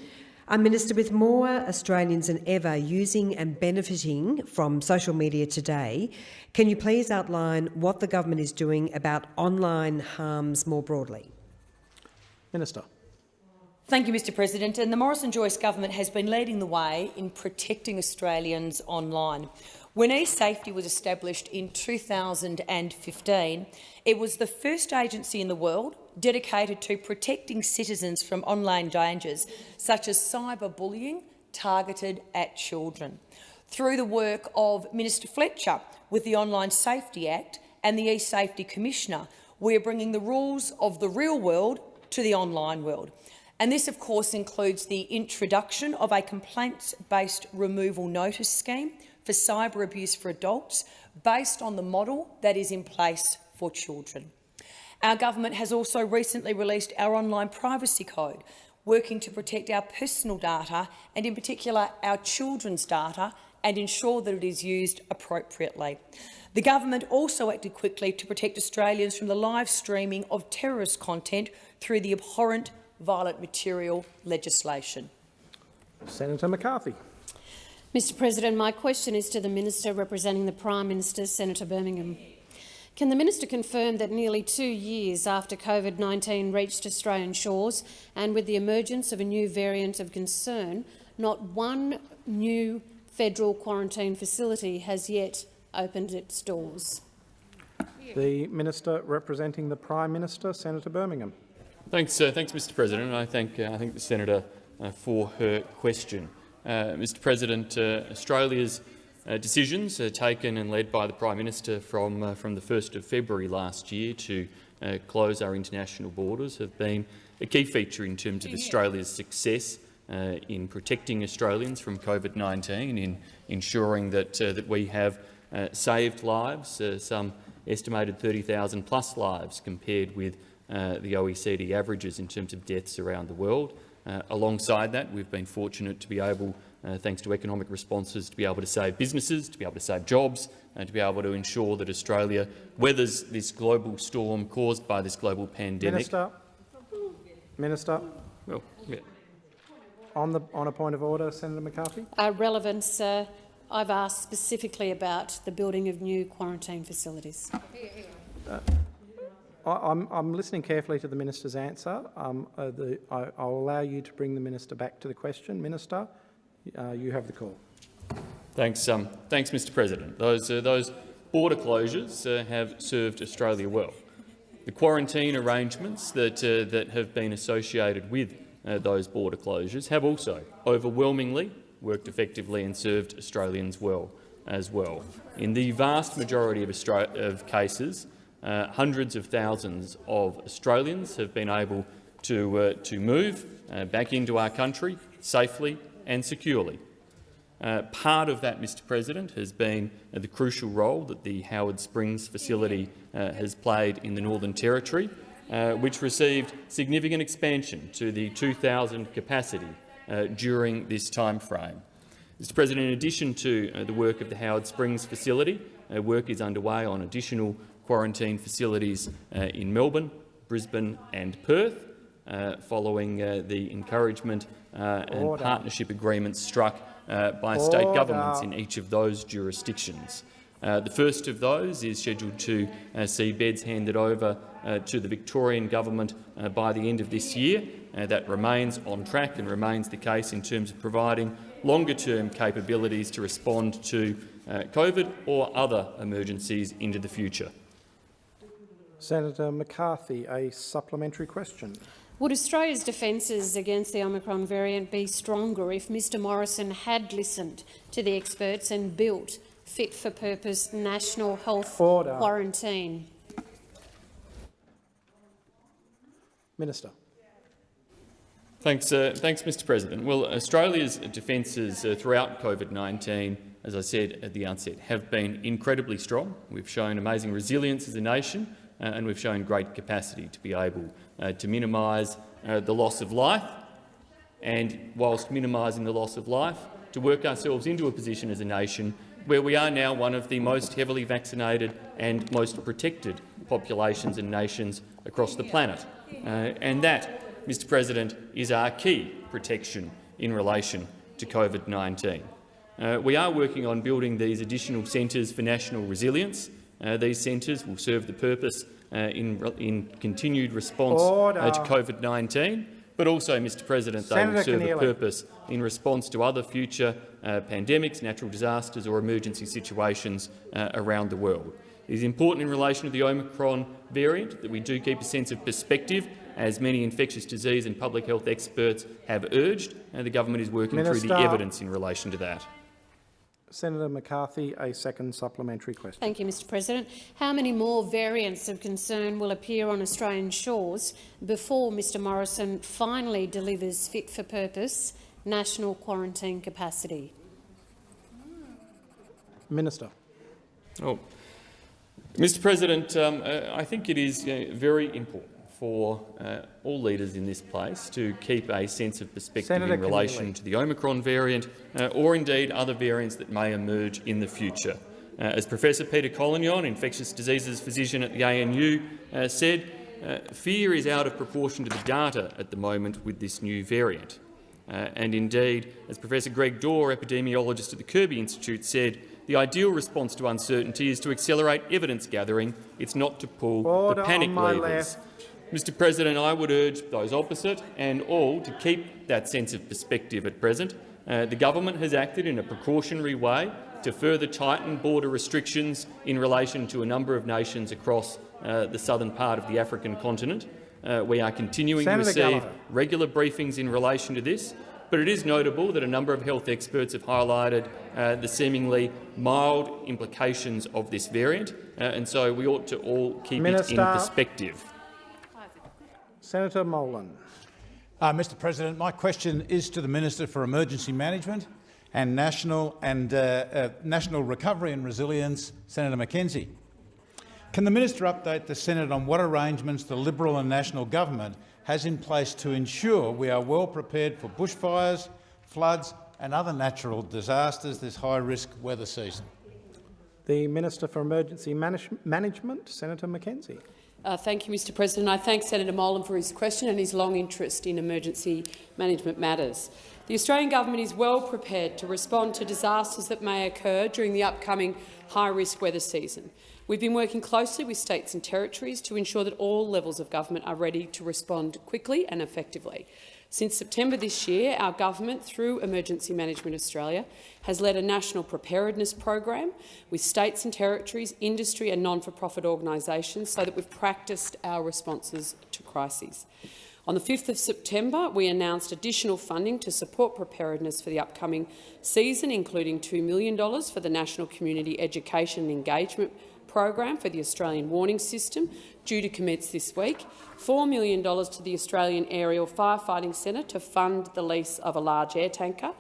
A Minister, with more Australians than ever using and benefiting from social media today, can you please outline what the government is doing about online harms more broadly? Minister. Thank you, Mr President. And the Morrison-Joyce government has been leading the way in protecting Australians online. When eSafety was established in 2015, it was the first agency in the world dedicated to protecting citizens from online dangers, such as cyberbullying targeted at children. Through the work of Minister Fletcher with the Online Safety Act and the eSafety Commissioner, we are bringing the rules of the real world to the online world. And this, of course, includes the introduction of a complaints-based removal notice scheme for cyber abuse for adults based on the model that is in place for children. Our government has also recently released our online privacy code, working to protect our personal data and, in particular, our children's data and ensure that it is used appropriately. The government also acted quickly to protect Australians from the live streaming of terrorist content through the abhorrent violent material legislation. Senator McCarthy. Mr President, my question is to the Minister representing the Prime Minister, Senator Birmingham. Can the minister confirm that nearly two years after COVID-19 reached Australian shores and with the emergence of a new variant of concern, not one new federal quarantine facility has yet opened its doors? The Minister representing the Prime Minister, Senator Birmingham. Thanks, uh, thanks Mr President. I thank, uh, I thank the Senator uh, for her question. Uh, Mr President, uh, Australia's uh, decisions uh, taken and led by the Prime Minister from, uh, from the 1st of February last year to uh, close our international borders have been a key feature in terms of Australia's success uh, in protecting Australians from COVID-19, in ensuring that, uh, that we have saved lives, some estimated 30,000 plus lives compared with the OECD averages in terms of deaths around the world. alongside that, we've been fortunate to be able uh, thanks to economic responses, to be able to save businesses, to be able to save jobs, and to be able to ensure that Australia weathers this global storm caused by this global pandemic. Minister. Minister. Well, yeah. On, the, on a point of order, Senator McCarthy. Uh, relevance. Uh, I've asked specifically about the building of new quarantine facilities. Uh, I'm, I'm, listening carefully to the minister's answer. Um, uh, the, I, will allow you to bring the minister back to the question. Minister, uh, you have the call. Thanks, um, thanks, Mr. President. Those, uh, those border closures uh, have served Australia well. The quarantine arrangements that, uh, that have been associated with uh, those border closures have also overwhelmingly worked effectively and served Australians well as well. In the vast majority of, of cases, uh, hundreds of thousands of Australians have been able to, to move back into our country safely and securely. Uh, part of that, Mr President, has been uh, the crucial role that the Howard Springs facility uh, has played in the Northern Territory, uh, which received significant expansion to the 2,000 capacity uh, during this time frame. Mr President, in addition to uh, the work of the Howard Springs facility, work is underway on additional quarantine facilities in Melbourne, Brisbane and Perth, following uh, the encouragement uh, and Order. partnership agreements struck uh, by state governments in each of those jurisdictions. Uh, the first of those is scheduled to uh, see beds handed over uh, to the Victorian government uh, by the end of this year. Uh, that remains on track and remains the case in terms of providing longer-term capabilities to respond to uh, COVID or other emergencies into the future. Senator McCarthy, a supplementary question. Would Australia's defences against the Omicron variant be stronger if Mr Morrison had listened to the experts and built fit-for-purpose national health Order. quarantine? Minister. Thanks, uh, thanks, Mr. President. Well, Australia's defences uh, throughout COVID-19, as I said at the outset, have been incredibly strong. We've shown amazing resilience as a nation, and we've shown great capacity to be able uh, to minimise uh, the loss of life, and whilst minimising the loss of life, to work ourselves into a position as a nation where we are now one of the most heavily vaccinated and most protected populations and nations across the planet. Uh, and that, Mr President, is our key protection in relation to COVID-19. Uh, we are working on building these additional centres for national resilience. Uh, these centres will serve the purpose uh, in, in continued response uh, to COVID-19, but also, Mr President, they will Senator serve a Keneally. purpose in response to other future uh, pandemics, natural disasters or emergency situations uh, around the world. It is important in relation to the Omicron variant that we do keep a sense of perspective, as many infectious disease and public health experts have urged, and the government is working through the evidence in relation to that. Senator McCarthy, a second supplementary question. Thank you, Mr President. How many more variants of concern will appear on Australian shores before Mr Morrison finally delivers fit-for-purpose national quarantine capacity? Minister. Oh. Mr President, um, uh, I think it is uh, very important for uh, all leaders in this place to keep a sense of perspective Senator in relation Keneally. to the Omicron variant uh, or indeed other variants that may emerge in the future. Uh, as Professor Peter Collignon, infectious diseases physician at the ANU, uh, said, uh, fear is out of proportion to the data at the moment with this new variant. Uh, and indeed, as Professor Greg Dore, epidemiologist at the Kirby Institute, said, the ideal response to uncertainty is to accelerate evidence gathering. It's not to pull Order the panic levers. Mr President, I would urge those opposite and all to keep that sense of perspective at present. Uh, the government has acted in a precautionary way to further tighten border restrictions in relation to a number of nations across uh, the southern part of the African continent. Uh, we are continuing Senator to receive Gallagher. regular briefings in relation to this, but it is notable that a number of health experts have highlighted uh, the seemingly mild implications of this variant, uh, and so we ought to all keep it in perspective. Senator Molan. Uh, Mr President, my question is to the Minister for Emergency Management and National, and, uh, uh, National Recovery and Resilience, Senator McKenzie. Can the minister update the Senate on what arrangements the Liberal and National government has in place to ensure we are well prepared for bushfires, floods and other natural disasters this high-risk weather season? The Minister for Emergency Manage Management, Senator McKenzie. Uh, thank you, Mr President. I thank Senator Molan for his question and his long interest in emergency management matters. The Australian government is well prepared to respond to disasters that may occur during the upcoming high-risk weather season. We've been working closely with states and territories to ensure that all levels of government are ready to respond quickly and effectively. Since September this year, our government, through Emergency Management Australia, has led a national preparedness program with states and territories, industry and non-for-profit organisations so that we've practiced our responses to crises. On the 5th of September, we announced additional funding to support preparedness for the upcoming season, including $2 million for the National Community Education and Engagement program for the Australian Warning System, due to commence this week, $4 million to the Australian Aerial Firefighting Centre to fund the lease of a large air tanker,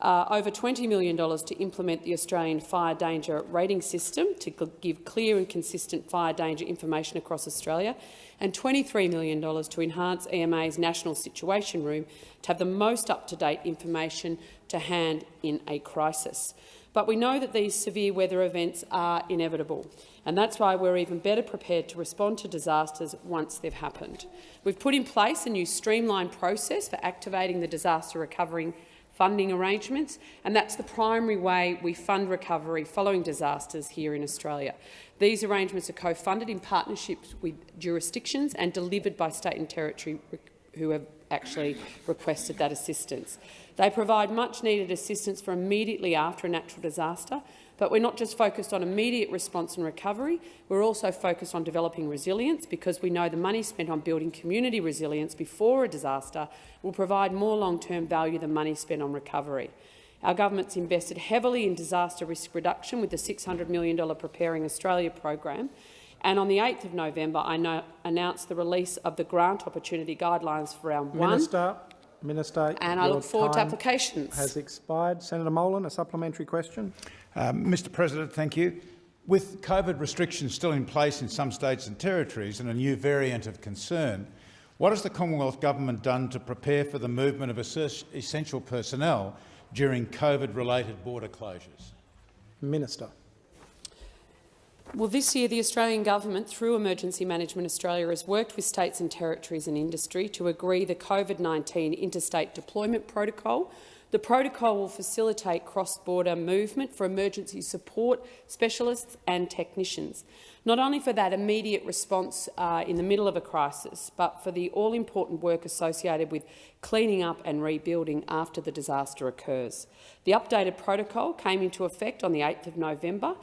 uh, over $20 million to implement the Australian Fire Danger Rating System to give clear and consistent fire danger information across Australia, and $23 million to enhance EMA's National Situation Room to have the most up-to-date information to hand in a crisis. But we know that these severe weather events are inevitable, and that's why we're even better prepared to respond to disasters once they've happened. We've put in place a new streamlined process for activating the disaster recovery funding arrangements, and that's the primary way we fund recovery following disasters here in Australia. These arrangements are co-funded in partnerships with jurisdictions and delivered by state and territory who have actually requested that assistance. They provide much-needed assistance for immediately after a natural disaster, but we're not just focused on immediate response and recovery, we're also focused on developing resilience because we know the money spent on building community resilience before a disaster will provide more long-term value than money spent on recovery. Our government's invested heavily in disaster risk reduction with the $600 million Preparing Australia program, and on the 8th of November, I announced the release of the grant opportunity guidelines for round Minister, one. Minister, and I look forward to applications. Has expired. Senator Molan, a supplementary question. Um, Mr President, thank you. With COVID restrictions still in place in some states and territories and a new variant of concern, what has the Commonwealth Government done to prepare for the movement of essential personnel during COVID-related border closures? Minister. Well, this year the Australian Government, through Emergency Management Australia, has worked with states and territories and industry to agree the COVID-19 Interstate Deployment Protocol. The protocol will facilitate cross-border movement for emergency support specialists and technicians, not only for that immediate response uh, in the middle of a crisis, but for the all-important work associated with cleaning up and rebuilding after the disaster occurs. The updated protocol came into effect on the 8th of November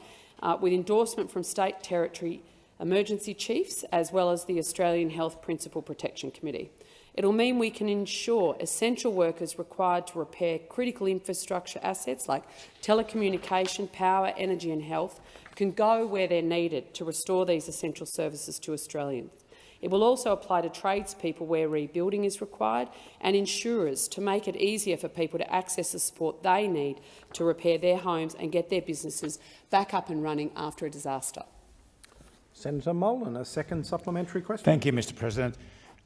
uh, with endorsement from state territory emergency chiefs as well as the Australian Health Principal Protection Committee. It will mean we can ensure essential workers required to repair critical infrastructure assets like telecommunication, power, energy and health can go where they're needed to restore these essential services to Australians. It will also apply to tradespeople where rebuilding is required and insurers to make it easier for people to access the support they need to repair their homes and get their businesses back up and running after a disaster. Senator Molan, a second supplementary question. Thank you, Mr President.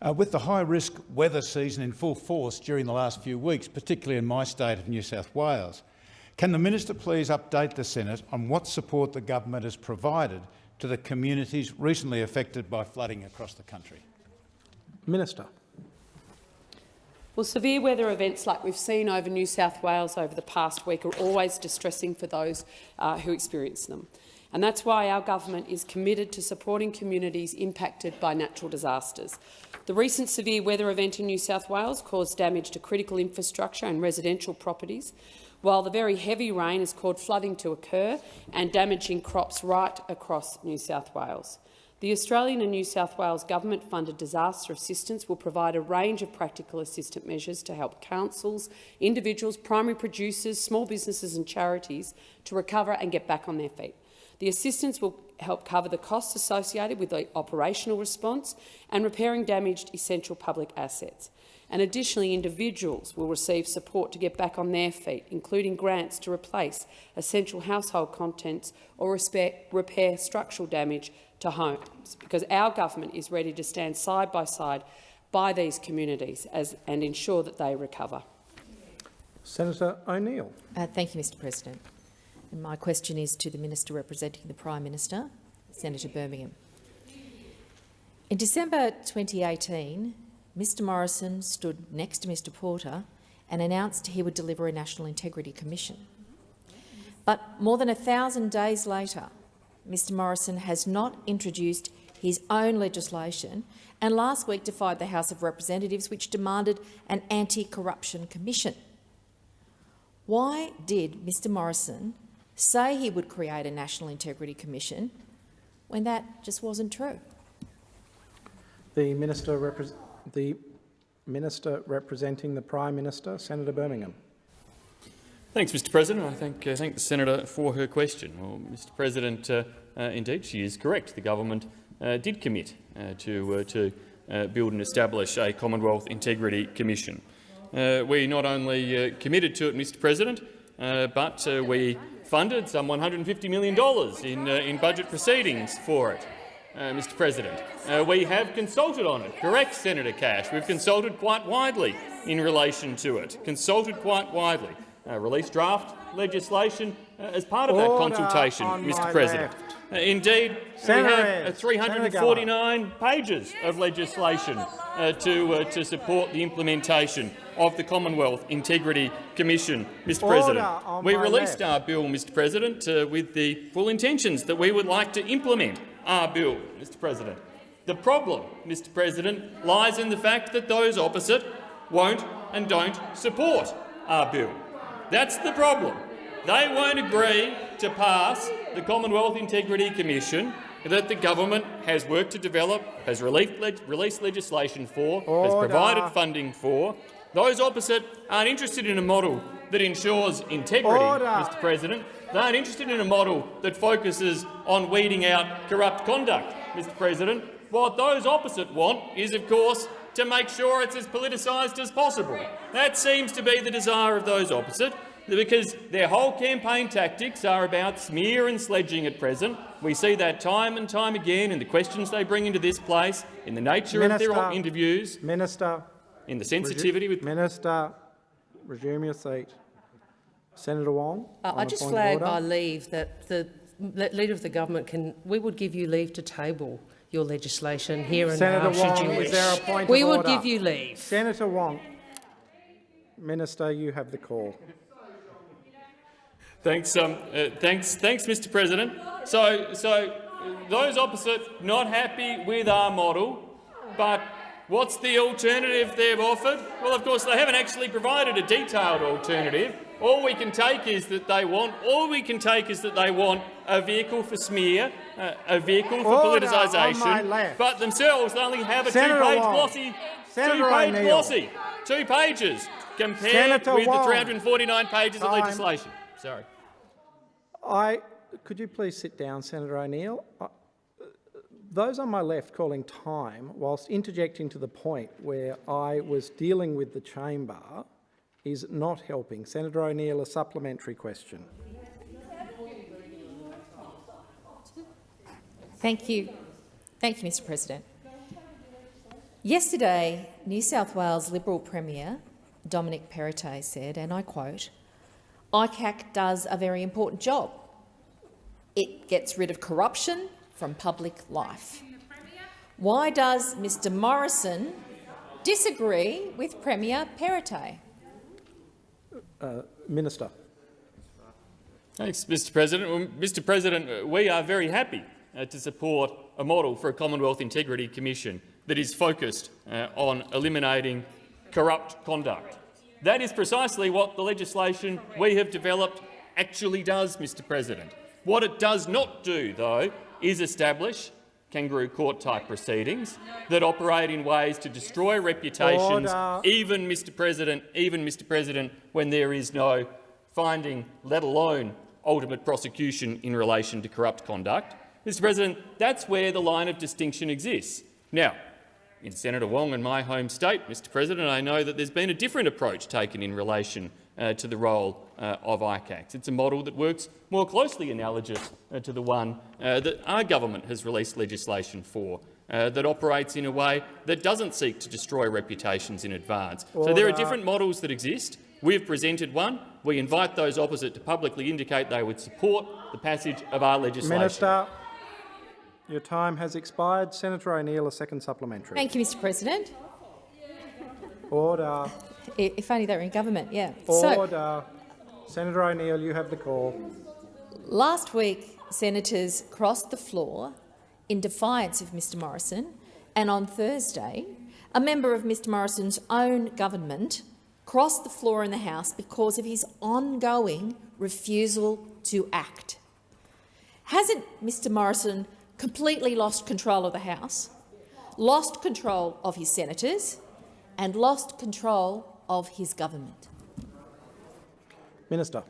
Uh, with the high-risk weather season in full force during the last few weeks, particularly in my state of New South Wales, can the minister please update the Senate on what support the government has provided to the communities recently affected by flooding across the country? Minister. Well, severe weather events like we've seen over New South Wales over the past week are always distressing for those uh, who experience them. And that's why our government is committed to supporting communities impacted by natural disasters. The recent severe weather event in New South Wales caused damage to critical infrastructure and residential properties, while the very heavy rain has caused flooding to occur and damaging crops right across New South Wales. The Australian and New South Wales government-funded disaster assistance will provide a range of practical assistance measures to help councils, individuals, primary producers, small businesses and charities to recover and get back on their feet. The assistance will help cover the costs associated with the operational response and repairing damaged essential public assets and additionally individuals will receive support to get back on their feet, including grants to replace essential household contents or repair structural damage to homes, because our government is ready to stand side by side by these communities as, and ensure that they recover. Senator O'Neill. Uh, thank you, Mr President. And my question is to the Minister representing the Prime Minister, Senator Birmingham. In December 2018, Mr Morrison stood next to Mr Porter and announced he would deliver a National Integrity Commission. But more than a thousand days later, Mr Morrison has not introduced his own legislation and last week defied the House of Representatives, which demanded an anti-corruption commission. Why did Mr Morrison say he would create a National Integrity Commission when that just wasn't true? The Minister the Minister representing the Prime Minister, Senator Birmingham. Thanks, Mr President. I thank, uh, thank the senator for her question. Well, Mr President, uh, uh, indeed, she is correct. The government uh, did commit uh, to, uh, to build and establish a Commonwealth Integrity Commission. uh, we not only uh, committed to it, Mr President, uh, but uh, we funded some $150 million in, uh, in budget proceedings for it. Uh, Mr President. Uh, we have consulted on it. Correct, Senator Cash. We've consulted quite widely in relation to it. Consulted quite widely. Uh, released draft legislation uh, as part of that consultation, Mr President. Uh, indeed, Senator we have uh, 349 pages of legislation to, to support the implementation of the Commonwealth Integrity Commission, Mr Order President. We released left. our bill, Mr President, uh, with the full intentions that we would like to implement our bill, Mr President. The problem, Mr President, lies in the fact that those opposite won't and don't support our bill. That's the problem. They won't agree to pass the Commonwealth Integrity Commission that the government has worked to develop, has released, leg released legislation for, has provided funding for. Those opposite aren't interested in a model that ensures integrity, Order. Mr President. They aren't interested in a model that focuses on weeding out corrupt conduct, Mr President. What those opposite want is, of course, to make sure it's as politicised as possible. That seems to be the desire of those opposite, because their whole campaign tactics are about smear and sledging at present. We see that time and time again in the questions they bring into this place, in the nature of their interviews, Minister, in the sensitivity with Minister, resume your seat. Senator Wong. Uh, on I a just flag order. by leave that the Leader of the Government can, we would give you leave to table your legislation here and Senator now, should Wong, you wish. there a point we of would order? give you leave. Senator Wong. Minister, you have the call. Thanks, um, uh, thanks, thanks, Mr. President. So, so those opposite not happy with our model, but what's the alternative they've offered? Well, of course, they haven't actually provided a detailed alternative. All we can take is that they want. All we can take is that they want a vehicle for smear, uh, a vehicle for Order politicisation. But themselves they only have a two-page glossy, two-page glossy, two pages compared Senator with Wong. the 349 pages of legislation. Sorry. I, could you please sit down, Senator O'Neill? Those on my left calling time, whilst interjecting to the point where I was dealing with the chamber, is not helping. Senator O'Neill, a supplementary question. Thank you. Thank you, Mr President. Yesterday, New South Wales Liberal Premier Dominic Perrottet said, and I quote, ICAC does a very important job. It gets rid of corruption from public life. Why does Mr Morrison disagree with Premier Perrottet? Uh, Minister. Thanks, Mr President. Well, Mr President, we are very happy uh, to support a model for a Commonwealth Integrity Commission that is focused uh, on eliminating corrupt conduct. That is precisely what the legislation we have developed actually does, Mr President. What it does not do, though, is establish kangaroo court-type proceedings that operate in ways to destroy reputations, Order. even, Mr President, even, Mr President, when there is no finding, let alone ultimate prosecution in relation to corrupt conduct. Mr President, that's where the line of distinction exists. Now, in Senator Wong and my home state, Mr President, I know that there's been a different approach taken in relation uh, to the role uh, of ICACs. It's a model that works more closely analogous uh, to the one uh, that our government has released legislation for, uh, that operates in a way that doesn't seek to destroy reputations in advance. So there are different models that exist. We've presented one. We invite those opposite to publicly indicate they would support the passage of our legislation. Minister, your time has expired. Senator O'Neill, a second supplementary. Thank you, Mr President. Order. If only they were in government, yeah. So, Senator O'Neill, you have the call. Last week, senators crossed the floor in defiance of Mr Morrison, and on Thursday, a member of Mr Morrison's own government crossed the floor in the House because of his ongoing refusal to act. Hasn't Mr Morrison completely lost control of the House, lost control of his senators and lost control of his government? Minister.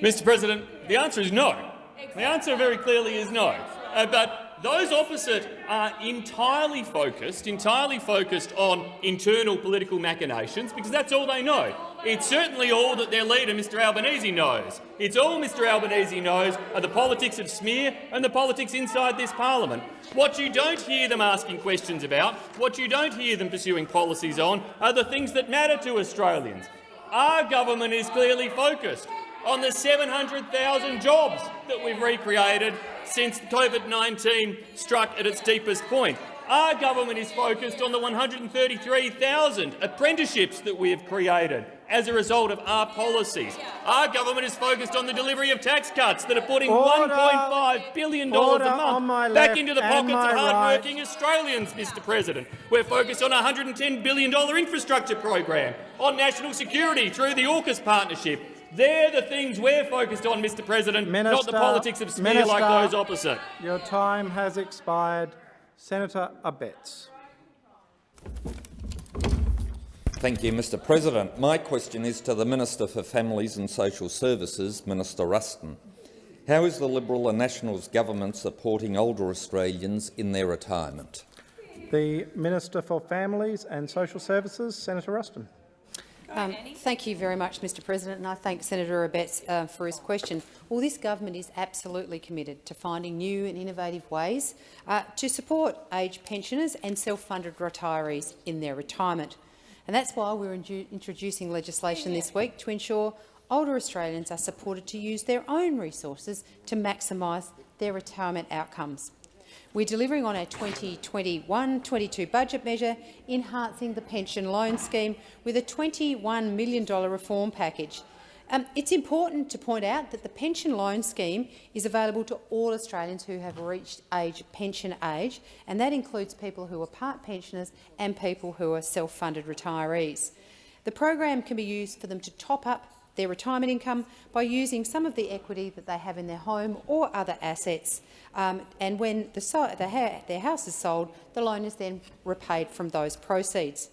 Mr President, the answer is no. The answer very clearly is no. Uh, but those opposite are entirely focused, entirely focused on internal political machinations, because that's all they know. It's certainly all that their leader, Mr Albanese, knows. It's all Mr Albanese knows are the politics of smear and the politics inside this parliament. What you don't hear them asking questions about, what you don't hear them pursuing policies on, are the things that matter to Australians. Our government is clearly focused on the 700,000 jobs that we've recreated since COVID-19 struck at its deepest point. Our government is focused on the 133,000 apprenticeships that we have created as a result of our policies. Our government is focused on the delivery of tax cuts that are putting $1.5 billion Order a month back into the pockets my of right. hard-working Australians, Mr President. We're focused on a $110 billion infrastructure program, on national security through the AUKUS partnership. They're the things we're focused on, Mr President, not the politics of smear like those opposite. Your time has expired. Senator Abetz. Thank you, Mr President. My question is to the Minister for Families and Social Services, Minister Ruston. How is the Liberal and Nationals government supporting older Australians in their retirement? The Minister for Families and Social Services, Senator Ruston. Um, thank you very much, Mr President, and I thank Senator Abetz uh, for his question. Well, this government is absolutely committed to finding new and innovative ways uh, to support aged pensioners and self-funded retirees in their retirement. And that's why we're introducing legislation this week to ensure older Australians are supported to use their own resources to maximise their retirement outcomes. We're delivering on our 2021-22 budget measure, enhancing the pension loan scheme with a $21 million reform package. Um, it's important to point out that the pension loan scheme is available to all Australians who have reached age pension age, and that includes people who are part pensioners and people who are self-funded retirees. The program can be used for them to top up their retirement income by using some of the equity that they have in their home or other assets. Um, and when the so the ha their house is sold, the loan is then repaid from those proceeds.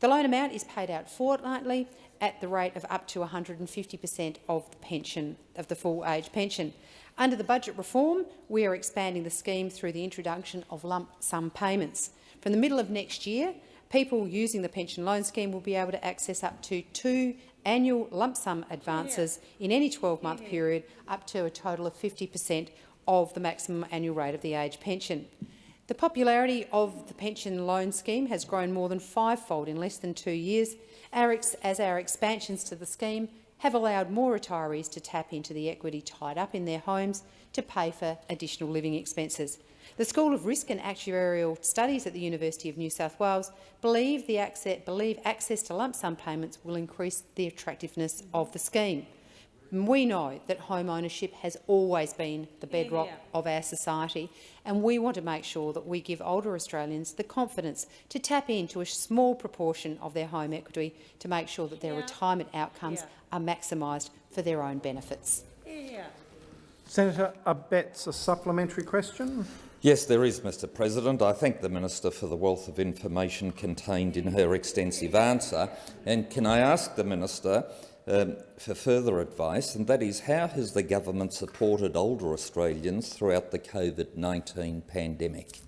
The loan amount is paid out fortnightly at the rate of up to 150 per cent of the pension of the full age pension. Under the budget reform, we are expanding the scheme through the introduction of lump sum payments. From the middle of next year, people using the pension loan scheme will be able to access up to two annual lump sum advances in any 12-month period, up to a total of 50 per cent of the maximum annual rate of the age pension. The popularity of the pension loan scheme has grown more than fivefold in less than two years, as our expansions to the scheme have allowed more retirees to tap into the equity tied up in their homes to pay for additional living expenses. The School of Risk and Actuarial Studies at the University of New South Wales believe, access, believe access to lump sum payments will increase the attractiveness of the scheme. We know that home ownership has always been the bedrock of our society, and we want to make sure that we give older Australians the confidence to tap into a small proportion of their home equity to make sure that their retirement outcomes are maximised for their own benefits. Senator Abetz, a supplementary question. Yes, there is, Mr President. I thank the Minister for the wealth of information contained in her extensive answer. And can I ask the Minister um, for further advice, and that is how has the government supported older Australians throughout the COVID-19 pandemic?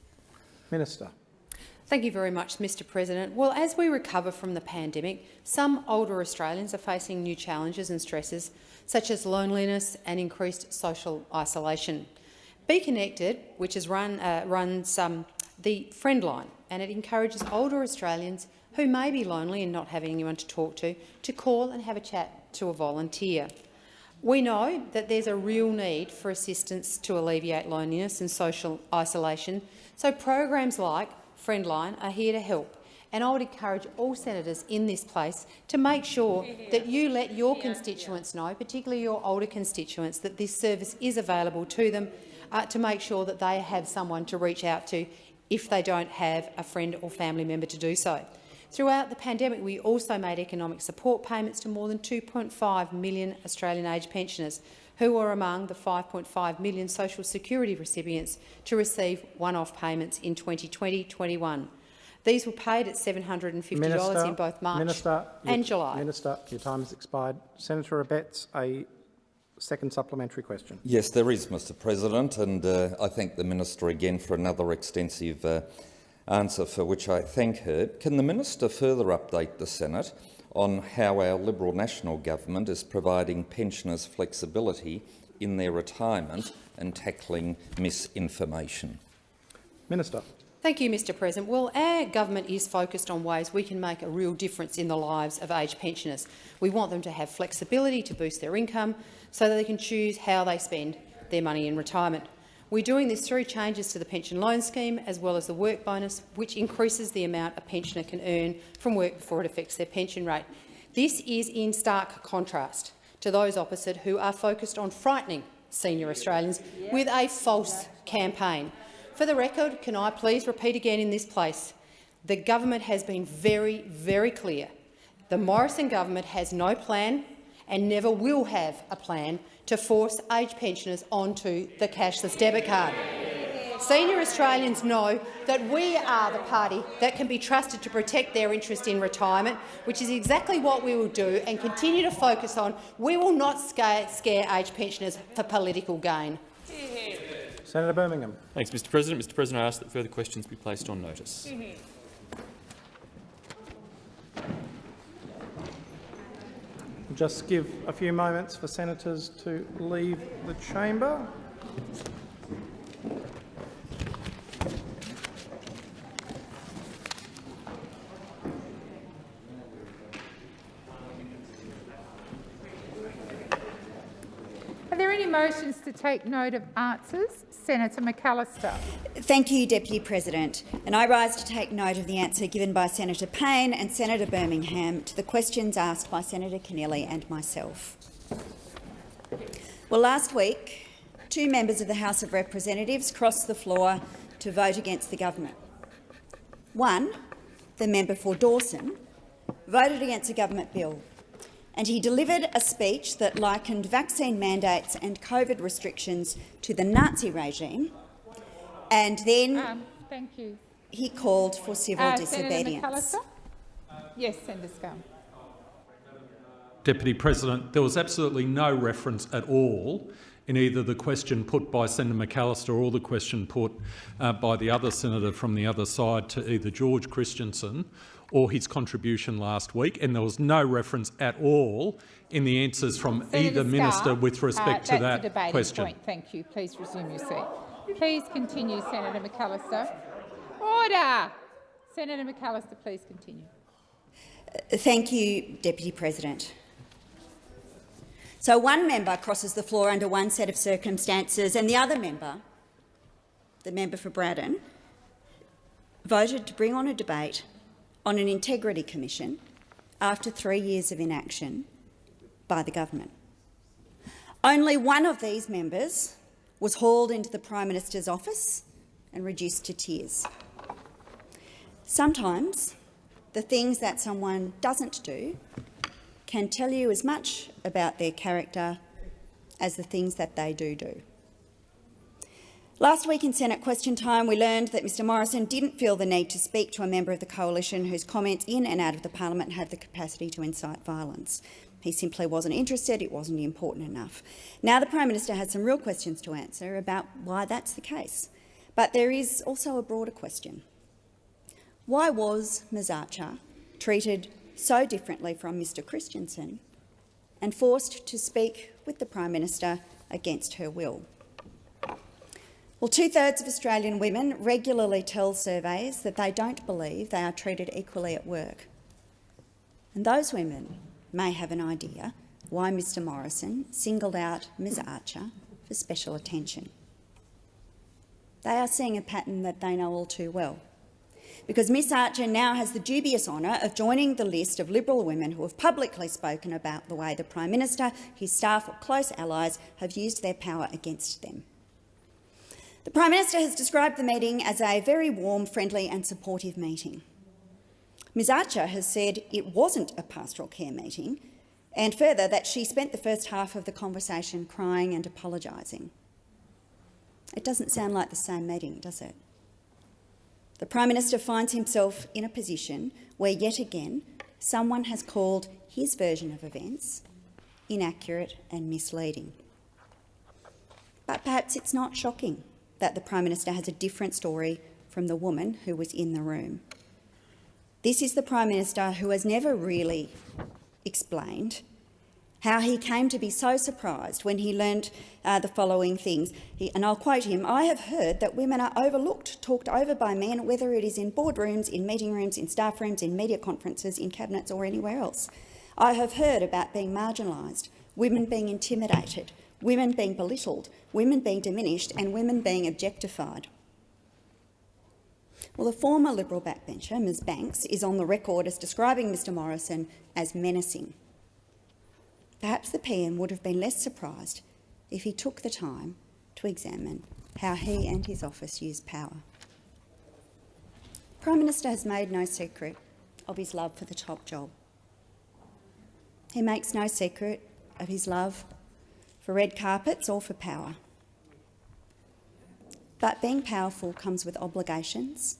Minister. Thank you very much, Mr President. Well, as we recover from the pandemic, some older Australians are facing new challenges and stresses, such as loneliness and increased social isolation. Be Connected, which has run, uh, runs um, the Friendline, and it encourages older Australians who may be lonely and not having anyone to talk to, to call and have a chat to a volunteer. We know that there's a real need for assistance to alleviate loneliness and social isolation, so programs like Friendline are here to help. And I would encourage all senators in this place to make sure that you let your constituents know, particularly your older constituents, that this service is available to them uh, to make sure that they have someone to reach out to if they don't have a friend or family member to do so. Throughout the pandemic, we also made economic support payments to more than 2.5 million Australian aged pensioners, who were among the 5.5 million social security recipients to receive one-off payments in 2020-21. These were paid at $750 Minister, in both March Minister, and your, July. Minister, your time has expired. Senator Abetz, a second supplementary question. Yes, there is, Mr President, and uh, I thank the Minister again for another extensive uh, answer for which I thank her. Can the Minister further update the Senate on how our Liberal National Government is providing pensioners flexibility in their retirement and tackling misinformation? Minister. Thank you, Mr President. Well, our government is focused on ways we can make a real difference in the lives of aged pensioners. We want them to have flexibility to boost their income so that they can choose how they spend their money in retirement. We're doing this through changes to the pension loan scheme as well as the work bonus, which increases the amount a pensioner can earn from work before it affects their pension rate. This is in stark contrast to those opposite who are focused on frightening senior Australians with a false campaign. For the record, can I please repeat again in this place, the government has been very, very clear. The Morrison government has no plan and never will have a plan to force aged pensioners onto the cashless debit card. Senior Australians know that we are the party that can be trusted to protect their interest in retirement, which is exactly what we will do and continue to focus on. We will not scare, scare aged pensioners for political gain. Senator Birmingham. Thanks, Mr President. Mr President, I ask that further questions be placed on notice. Just give a few moments for senators to leave the chamber. Are there any motions to take note of answers? Senator McAllister. Thank you, Deputy President. And I rise to take note of the answer given by Senator Payne and Senator Birmingham to the questions asked by Senator Keneally and myself. Well, last week, two members of the House of Representatives crossed the floor to vote against the government. One, the member for Dawson, voted against a government bill and he delivered a speech that likened vaccine mandates and COVID restrictions to the Nazi regime, and then um, thank you. he called for civil Uh, disobedience. Senator Yes, Senator Scarr. Deputy President, there was absolutely no reference at all in either the question put by Senator McAllister or the question put uh, by the other senator from the other side to either George Christensen or his contribution last week, and there was no reference at all in the answers from Senator either minister with respect uh, to that a question. Point. Thank you. Please resume your seat. Please continue, Senator McAllister. Order. Senator McAllister, please continue. Thank you, Deputy President. So one member crosses the floor under one set of circumstances and the other member, the member for Braddon, voted to bring on a debate on an integrity commission after three years of inaction by the government. Only one of these members was hauled into the Prime Minister's office and reduced to tears. Sometimes the things that someone doesn't do can tell you as much about their character as the things that they do do. Last week in Senate question time, we learned that Mr Morrison didn't feel the need to speak to a member of the coalition whose comments in and out of the parliament had the capacity to incite violence. He simply wasn't interested, it wasn't important enough. Now the Prime Minister has some real questions to answer about why that's the case. But there is also a broader question. Why was Ms Archer treated so differently from Mr Christensen and forced to speak with the Prime Minister against her will? Well, two-thirds of Australian women regularly tell surveys that they don't believe they are treated equally at work. And those women may have an idea why Mr Morrison singled out Ms Archer for special attention. They are seeing a pattern that they know all too well because Ms Archer now has the dubious honour of joining the list of Liberal women who have publicly spoken about the way the Prime Minister, his staff or close allies have used their power against them. The Prime Minister has described the meeting as a very warm, friendly and supportive meeting. Ms Archer has said it wasn't a pastoral care meeting and further that she spent the first half of the conversation crying and apologising. It doesn't sound like the same meeting, does it? The Prime Minister finds himself in a position where, yet again, someone has called his version of events inaccurate and misleading. But perhaps it's not shocking that the Prime Minister has a different story from the woman who was in the room. This is the Prime Minister who has never really explained how he came to be so surprised when he learnt uh, the following things. He, and I'll quote him, I have heard that women are overlooked, talked over by men, whether it is in boardrooms, in meeting rooms, in staff rooms, in media conferences, in cabinets or anywhere else. I have heard about being marginalised, women being intimidated, women being belittled, women being diminished and women being objectified. Well, the former Liberal backbencher, Ms Banks, is on the record as describing Mr Morrison as menacing. Perhaps the PM would have been less surprised if he took the time to examine how he and his office use power. Prime Minister has made no secret of his love for the top job. He makes no secret of his love for red carpets or for power. But being powerful comes with obligations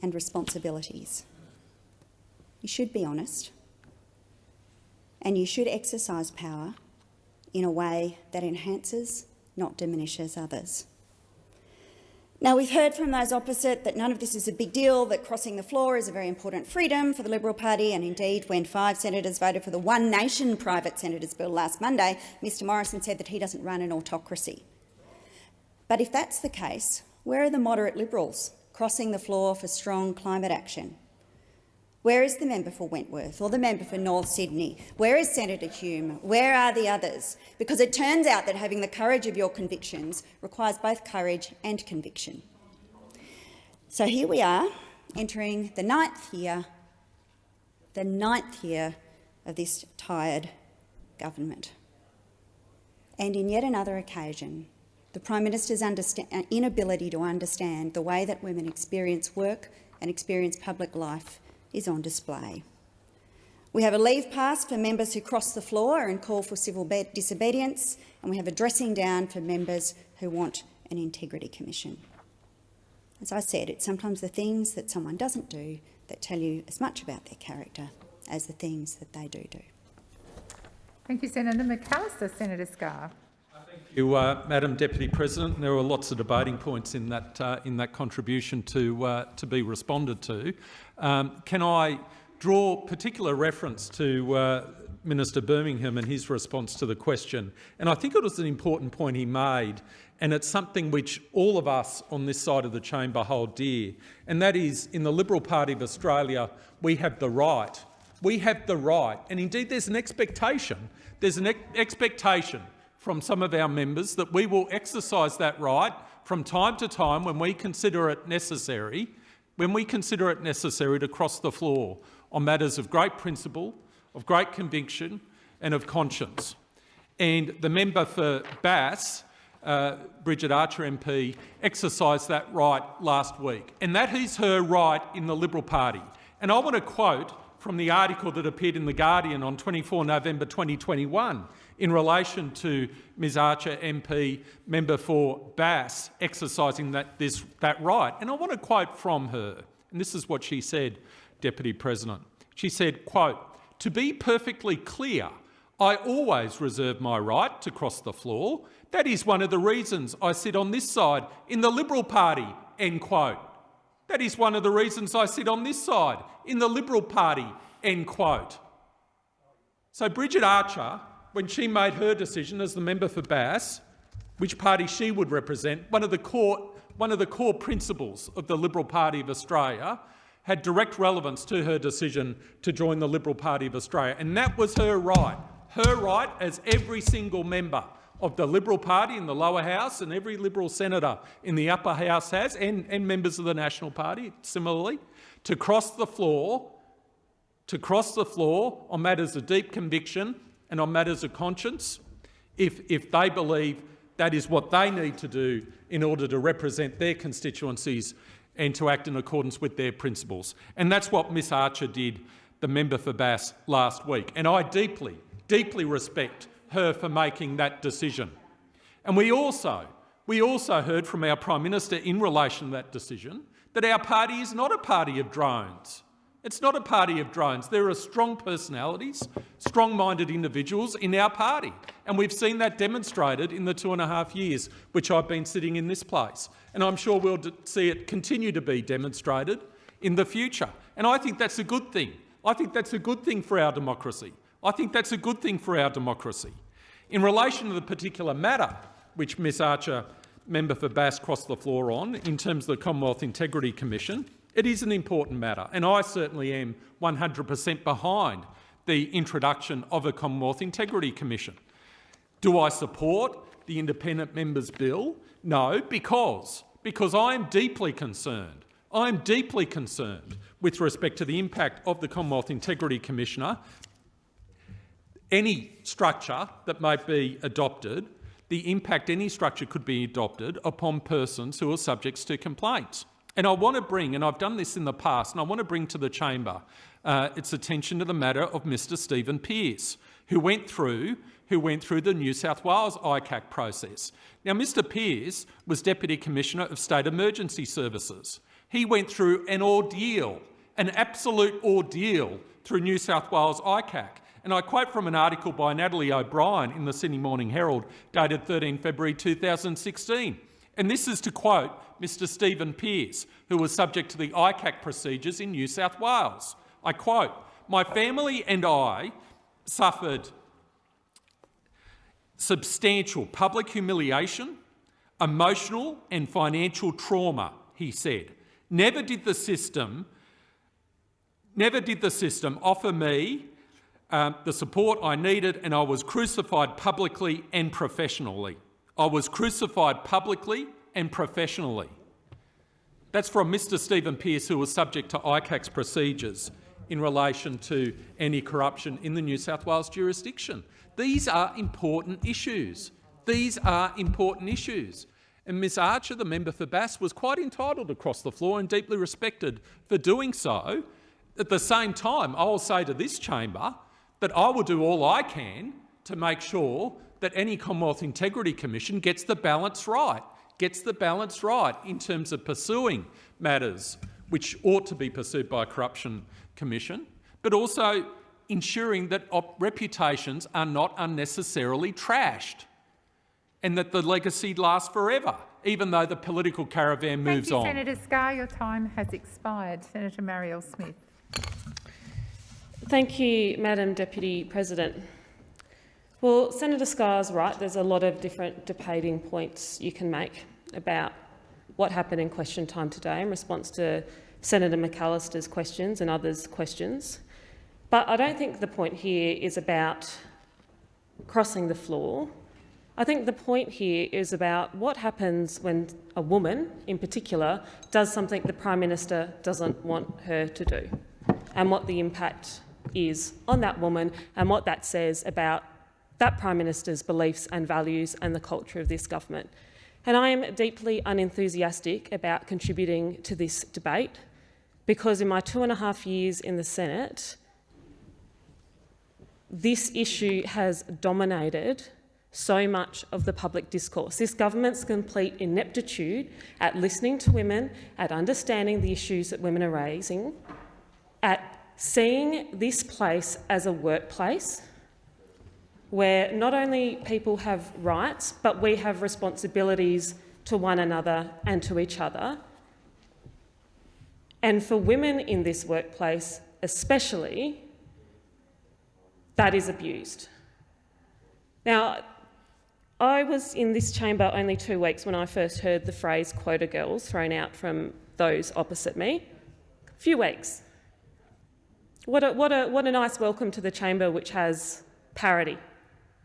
and responsibilities. You should be honest and you should exercise power in a way that enhances, not diminishes others. Now, we've heard from those opposite that none of this is a big deal, that crossing the floor is a very important freedom for the Liberal Party, and indeed, when five senators voted for the One Nation private senators bill last Monday, Mr Morrison said that he doesn't run an autocracy. But if that's the case, where are the moderate Liberals crossing the floor for strong climate action? Where is the member for Wentworth or the member for North Sydney? Where is Senator Hume? Where are the others? Because it turns out that having the courage of your convictions requires both courage and conviction. So here we are, entering the ninth year, the ninth year of this tired government. And in yet another occasion, the Prime Minister's uh, inability to understand the way that women experience work and experience public life is on display. We have a leave pass for members who cross the floor and call for civil disobedience, and we have a dressing down for members who want an integrity commission. As I said, it's sometimes the things that someone doesn't do that tell you as much about their character as the things that they do do. Thank you, Senator McAllister. Senator Scarr. Thank you, uh, Madam Deputy President. There were lots of debating points in that uh, in that contribution to uh, to be responded to. Um, can I draw particular reference to uh, Minister Birmingham and his response to the question? And I think it was an important point he made, and it's something which all of us on this side of the chamber hold dear, and that is in the Liberal Party of Australia, we have the right. We have the right, and indeed there's an expectation. There's an ex expectation from some of our members that we will exercise that right from time to time when we consider it necessary when we consider it necessary to cross the floor on matters of great principle, of great conviction and of conscience. And the member for Bass, uh, Bridget Archer MP, exercised that right last week. And that is her right in the Liberal Party. And I want to quote from the article that appeared in The Guardian on 24 November 2021 in relation to Ms Archer MP, member for Bass, exercising that, this, that right. And I want to quote from her, and this is what she said, Deputy President. She said, quote, to be perfectly clear, I always reserve my right to cross the floor. That is one of the reasons I sit on this side in the Liberal Party, end quote. That is one of the reasons I sit on this side in the Liberal Party, end quote. So Bridget Archer when she made her decision as the member for Bass, which party she would represent, one of the core, one of the core principles of the Liberal Party of Australia had direct relevance to her decision to join the Liberal Party of Australia. And that was her right. Her right as every single member of the Liberal Party in the lower house and every Liberal senator in the upper house has, and, and members of the National Party similarly, to cross the floor, to cross the floor on matters of deep conviction and on matters of conscience if, if they believe that is what they need to do in order to represent their constituencies and to act in accordance with their principles. And that's what Miss Archer did, the member for Bass, last week. And I deeply, deeply respect her for making that decision. And we also, we also heard from our Prime Minister in relation to that decision that our party is not a party of drones. It's not a party of drones. There are strong personalities, strong-minded individuals in our party, and we've seen that demonstrated in the two and a half years which I've been sitting in this place. And I'm sure we'll see it continue to be demonstrated in the future. And I think that's a good thing. I think that's a good thing for our democracy. I think that's a good thing for our democracy. In relation to the particular matter which Ms Archer, member for Bass, crossed the floor on, in terms of the Commonwealth Integrity Commission, it is an important matter, and I certainly am 100 per cent behind the introduction of a Commonwealth Integrity Commission. Do I support the independent members' bill? No, because, because I am deeply concerned. I am deeply concerned with respect to the impact of the Commonwealth Integrity Commissioner. Any structure that might be adopted, the impact any structure could be adopted upon persons who are subjects to complaints. And I want to bring, and I've done this in the past, and I want to bring to the chamber uh, its attention to the matter of Mr Stephen Pearce, who went through who went through the New South Wales ICAC process. Now, Mr Pearce was Deputy Commissioner of State Emergency Services. He went through an ordeal, an absolute ordeal through New South Wales ICAC. And I quote from an article by Natalie O'Brien in the Sydney Morning Herald dated 13 February 2016. And this is to quote Mr Stephen Pearce, who was subject to the ICAC procedures in New South Wales. I quote, my family and I suffered substantial public humiliation, emotional and financial trauma, he said. Never did the system, never did the system offer me um, the support I needed and I was crucified publicly and professionally. I was crucified publicly and professionally. That's from Mr Stephen Pearce, who was subject to ICAC's procedures in relation to any corruption in the New South Wales jurisdiction. These are important issues. These are important issues. And Ms Archer, the member for Bass, was quite entitled across the floor and deeply respected for doing so. At the same time, I will say to this chamber that I will do all I can to make sure that any Commonwealth Integrity Commission gets the balance right, gets the balance right in terms of pursuing matters which ought to be pursued by a corruption commission, but also ensuring that reputations are not unnecessarily trashed and that the legacy lasts forever, even though the political caravan moves Thank you, on. Senator Scarr. Your time has expired. Senator Marielle Smith. Thank you, Madam Deputy President. Well, Senator Scarr's right. There's a lot of different debating points you can make about what happened in question time today in response to Senator McAllister's questions and others' questions. But I don't think the point here is about crossing the floor. I think the point here is about what happens when a woman, in particular, does something the Prime Minister doesn't want her to do, and what the impact is on that woman and what that says about that Prime Minister's beliefs and values and the culture of this government. And I am deeply unenthusiastic about contributing to this debate because in my two and a half years in the Senate, this issue has dominated so much of the public discourse. This government's complete ineptitude at listening to women, at understanding the issues that women are raising, at seeing this place as a workplace where not only people have rights, but we have responsibilities to one another and to each other. And for women in this workplace especially, that is abused. Now, I was in this chamber only two weeks when I first heard the phrase quota girls thrown out from those opposite me. A few weeks. What a, what, a, what a nice welcome to the chamber which has parity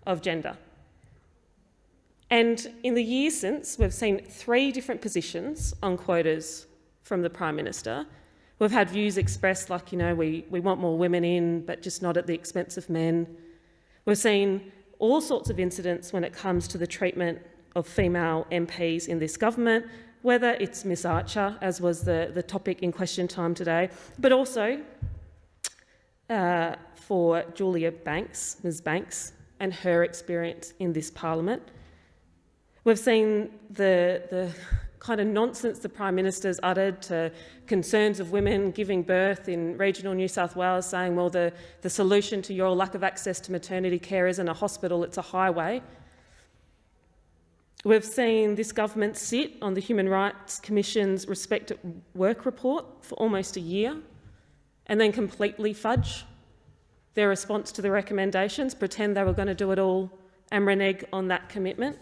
of gender. And in the years since, we've seen three different positions on quotas from the Prime Minister, We've had views expressed like, you know, we, we want more women in, but just not at the expense of men. We've seen all sorts of incidents when it comes to the treatment of female MPs in this government, whether it's Miss Archer, as was the, the topic in question time today, but also uh, for Julia Banks, Ms Banks, and her experience in this parliament. We've seen the, the kind of nonsense the Prime Minister's uttered to concerns of women giving birth in regional New South Wales, saying, well, the, the solution to your lack of access to maternity care isn't a hospital, it's a highway. We've seen this government sit on the Human Rights Commission's Respect at Work report for almost a year and then completely fudge their response to the recommendations, pretend they were going to do it all and renege on that commitment.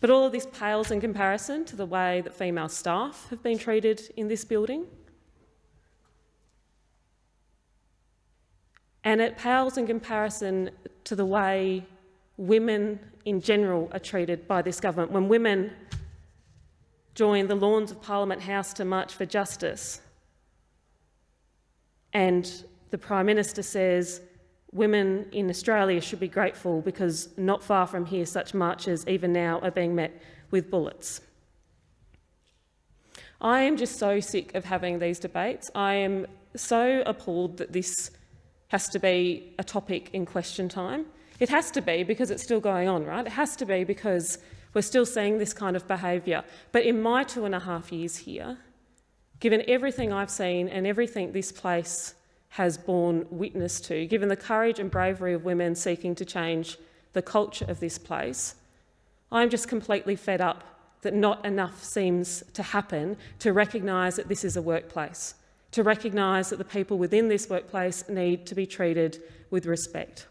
But all of this pales in comparison to the way that female staff have been treated in this building. And it pales in comparison to the way women in general are treated by this government. When women join the lawns of Parliament House to march for justice, and the Prime Minister says women in Australia should be grateful because not far from here such marches even now are being met with bullets. I am just so sick of having these debates. I am so appalled that this has to be a topic in question time. It has to be because it's still going on, right? It has to be because we're still seeing this kind of behaviour. But in my two and a half years here, given everything I've seen and everything this place has borne witness to, given the courage and bravery of women seeking to change the culture of this place, I'm just completely fed up that not enough seems to happen to recognise that this is a workplace, to recognise that the people within this workplace need to be treated with respect.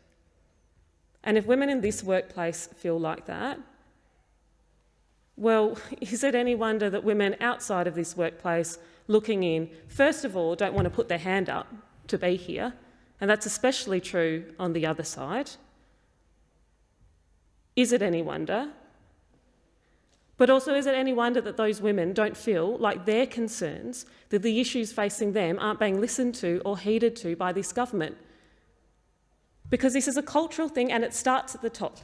And if women in this workplace feel like that, well, is it any wonder that women outside of this workplace looking in, first of all, don't want to put their hand up to be here, and that's especially true on the other side. Is it any wonder? But also, is it any wonder that those women don't feel like their concerns, that the issues facing them aren't being listened to or heeded to by this government? Because this is a cultural thing and it starts at the top.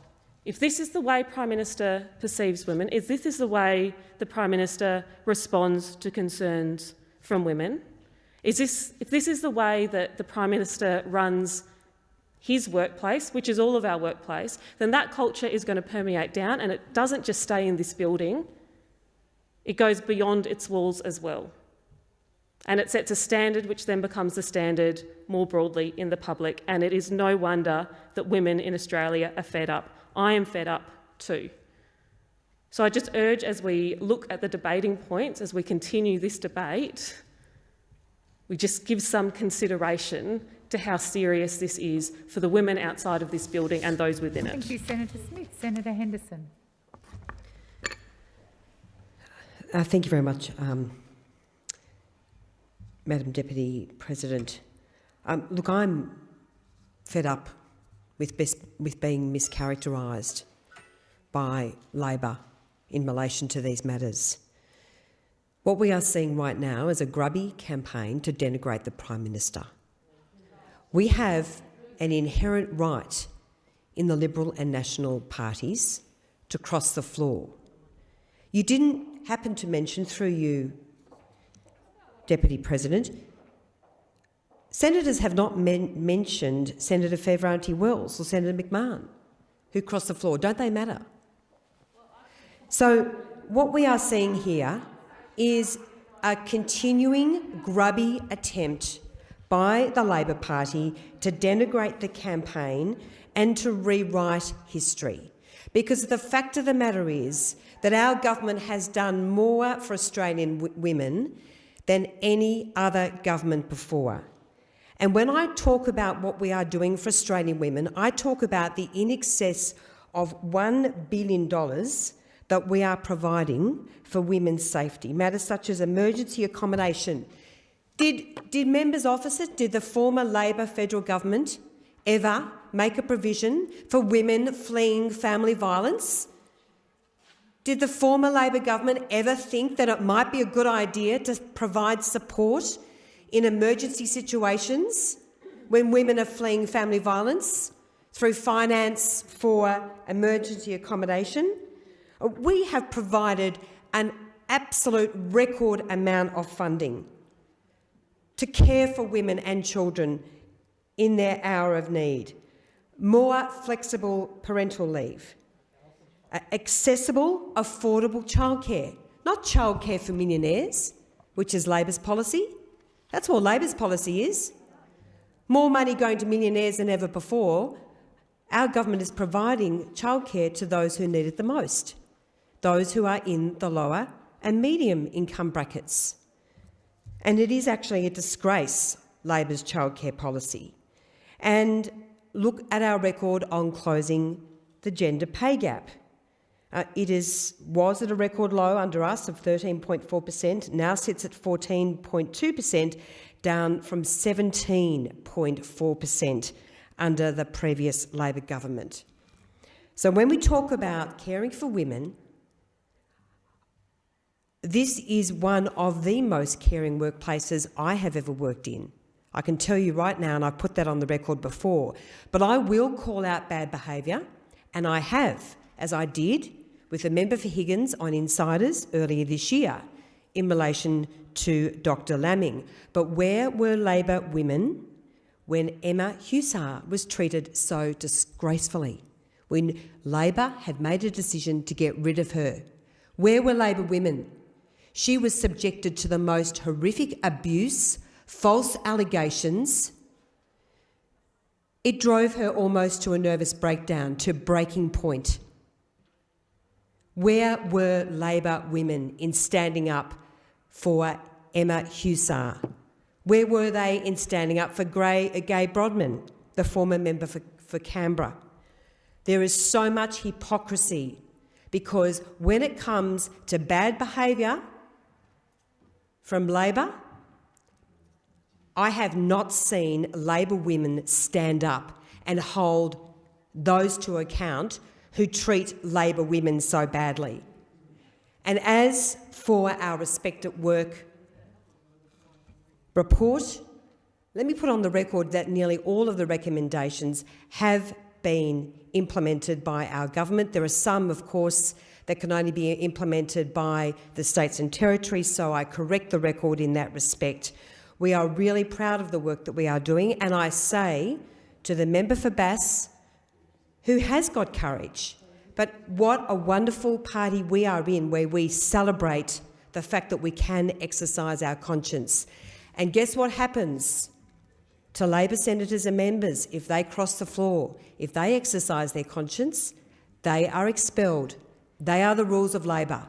If this is the way Prime Minister perceives women, if this is the way the Prime Minister responds to concerns from women, is this, if this is the way that the Prime Minister runs his workplace, which is all of our workplace, then that culture is going to permeate down and it doesn't just stay in this building, it goes beyond its walls as well. And it sets a standard which then becomes the standard more broadly in the public. And it is no wonder that women in Australia are fed up. I am fed up too. So I just urge as we look at the debating points, as we continue this debate, we just give some consideration to how serious this is for the women outside of this building and those within it. Thank you, Senator Smith. Senator Henderson. Uh, thank you very much, um, Madam Deputy President. Um, look, I'm fed up with, best, with being mischaracterised by Labor in relation to these matters. What we are seeing right now is a grubby campaign to denigrate the Prime Minister. We have an inherent right in the Liberal and National parties to cross the floor. You didn't happen to mention, through you, Deputy President, senators have not men mentioned Senator Fierravanti-Wells or Senator McMahon, who crossed the floor. Don't they matter? So what we are seeing here is a continuing grubby attempt by the Labor Party to denigrate the campaign and to rewrite history. Because the fact of the matter is that our government has done more for Australian women than any other government before. And when I talk about what we are doing for Australian women, I talk about the in excess of $1 billion that we are providing for women's safety, matters such as emergency accommodation. Did, did members' officers, did the former Labor federal government ever make a provision for women fleeing family violence? Did the former Labor government ever think that it might be a good idea to provide support in emergency situations when women are fleeing family violence through finance for emergency accommodation? We have provided an absolute record amount of funding to care for women and children in their hour of need, more flexible parental leave, accessible, affordable childcare, not childcare for millionaires, which is Labor's policy. That's what Labor's policy is. More money going to millionaires than ever before. Our government is providing childcare to those who need it the most, those who are in the lower and medium income brackets. And it is actually a disgrace, Labor's childcare policy. And look at our record on closing the gender pay gap. Uh, it is, was at a record low under us of 13.4 per cent, now sits at 14.2 per cent, down from 17.4 per cent under the previous Labor government. So when we talk about caring for women, this is one of the most caring workplaces I have ever worked in. I can tell you right now, and I've put that on the record before, but I will call out bad behaviour, and I have, as I did with a member for Higgins on insiders earlier this year in relation to Dr Laming. But where were Labor women when Emma Hussar was treated so disgracefully, when Labor had made a decision to get rid of her? Where were Labor women? She was subjected to the most horrific abuse, false allegations. It drove her almost to a nervous breakdown, to breaking point. Where were Labor women in standing up for Emma Hussar? Where were they in standing up for Gray, uh, Gai Brodtmann, the former member for, for Canberra? There is so much hypocrisy because when it comes to bad behaviour from Labor, I have not seen Labor women stand up and hold those to account who treat Labor women so badly. And as for our Respect at Work report, let me put on the record that nearly all of the recommendations have been implemented by our government. There are some, of course, that can only be implemented by the states and territories, so I correct the record in that respect. We are really proud of the work that we are doing, and I say to the member for Bass, who has got courage. But what a wonderful party we are in where we celebrate the fact that we can exercise our conscience. And guess what happens to Labor senators and members if they cross the floor? If they exercise their conscience, they are expelled. They are the rules of Labor.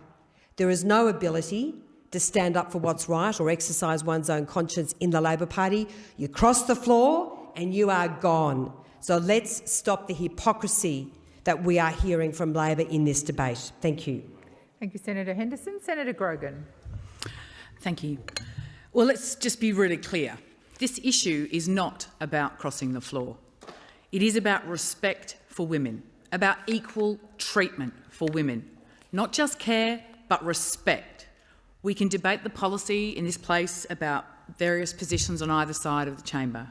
There is no ability to stand up for what's right or exercise one's own conscience in the Labor Party. You cross the floor and you are gone. So let's stop the hypocrisy that we are hearing from Labor in this debate. Thank you. Thank you, Senator Henderson. Senator Grogan. Thank you. Well, let's just be really clear. This issue is not about crossing the floor. It is about respect for women, about equal treatment for women, not just care, but respect. We can debate the policy in this place about various positions on either side of the chamber.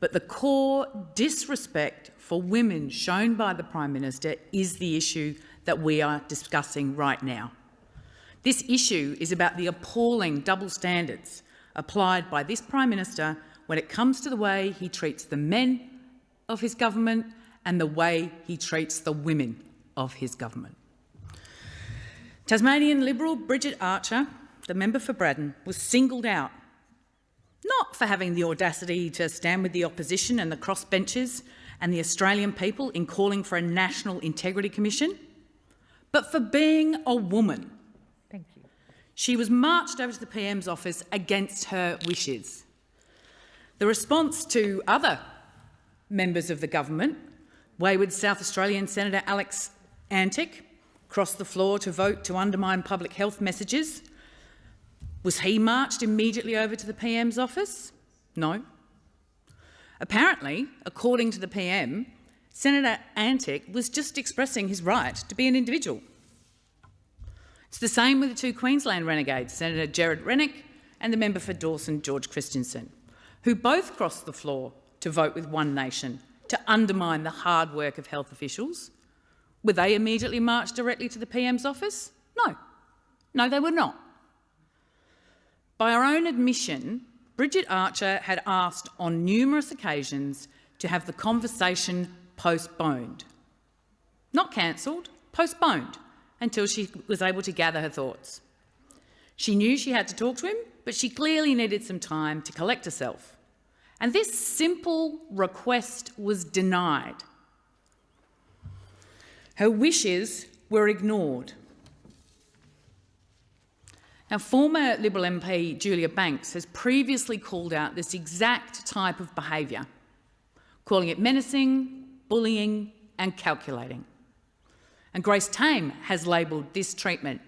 But the core disrespect for women shown by the Prime Minister is the issue that we are discussing right now. This issue is about the appalling double standards applied by this Prime Minister when it comes to the way he treats the men of his government and the way he treats the women of his government. Tasmanian Liberal Bridget Archer, the member for Braddon, was singled out not for having the audacity to stand with the opposition and the crossbenchers and the Australian people in calling for a National Integrity Commission, but for being a woman. Thank you. She was marched over to the PM's office against her wishes. The response to other members of the government, wayward South Australian Senator Alex Antic, crossed the floor to vote to undermine public health messages was he marched immediately over to the PM's office? No. Apparently, according to the PM, Senator Antic was just expressing his right to be an individual. It's the same with the two Queensland renegades, Senator Gerard Rennick and the member for Dawson, George Christensen, who both crossed the floor to vote with One Nation to undermine the hard work of health officials. Were they immediately marched directly to the PM's office? No. No, they were not. By her own admission, Bridget Archer had asked on numerous occasions to have the conversation postponed. Not cancelled, postponed until she was able to gather her thoughts. She knew she had to talk to him, but she clearly needed some time to collect herself. And this simple request was denied. Her wishes were ignored. Now, former Liberal MP Julia Banks has previously called out this exact type of behaviour, calling it menacing, bullying and calculating. And Grace Tame has labelled this treatment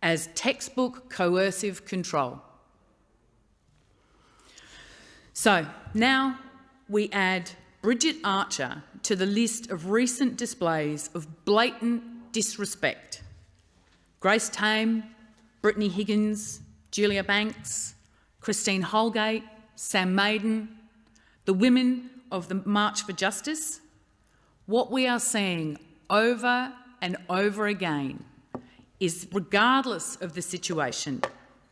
as textbook coercive control. So now we add Bridget Archer to the list of recent displays of blatant disrespect. Grace Tame, Brittany Higgins, Julia Banks, Christine Holgate, Sam Maiden, the women of the March for Justice, what we are seeing over and over again is, regardless of the situation,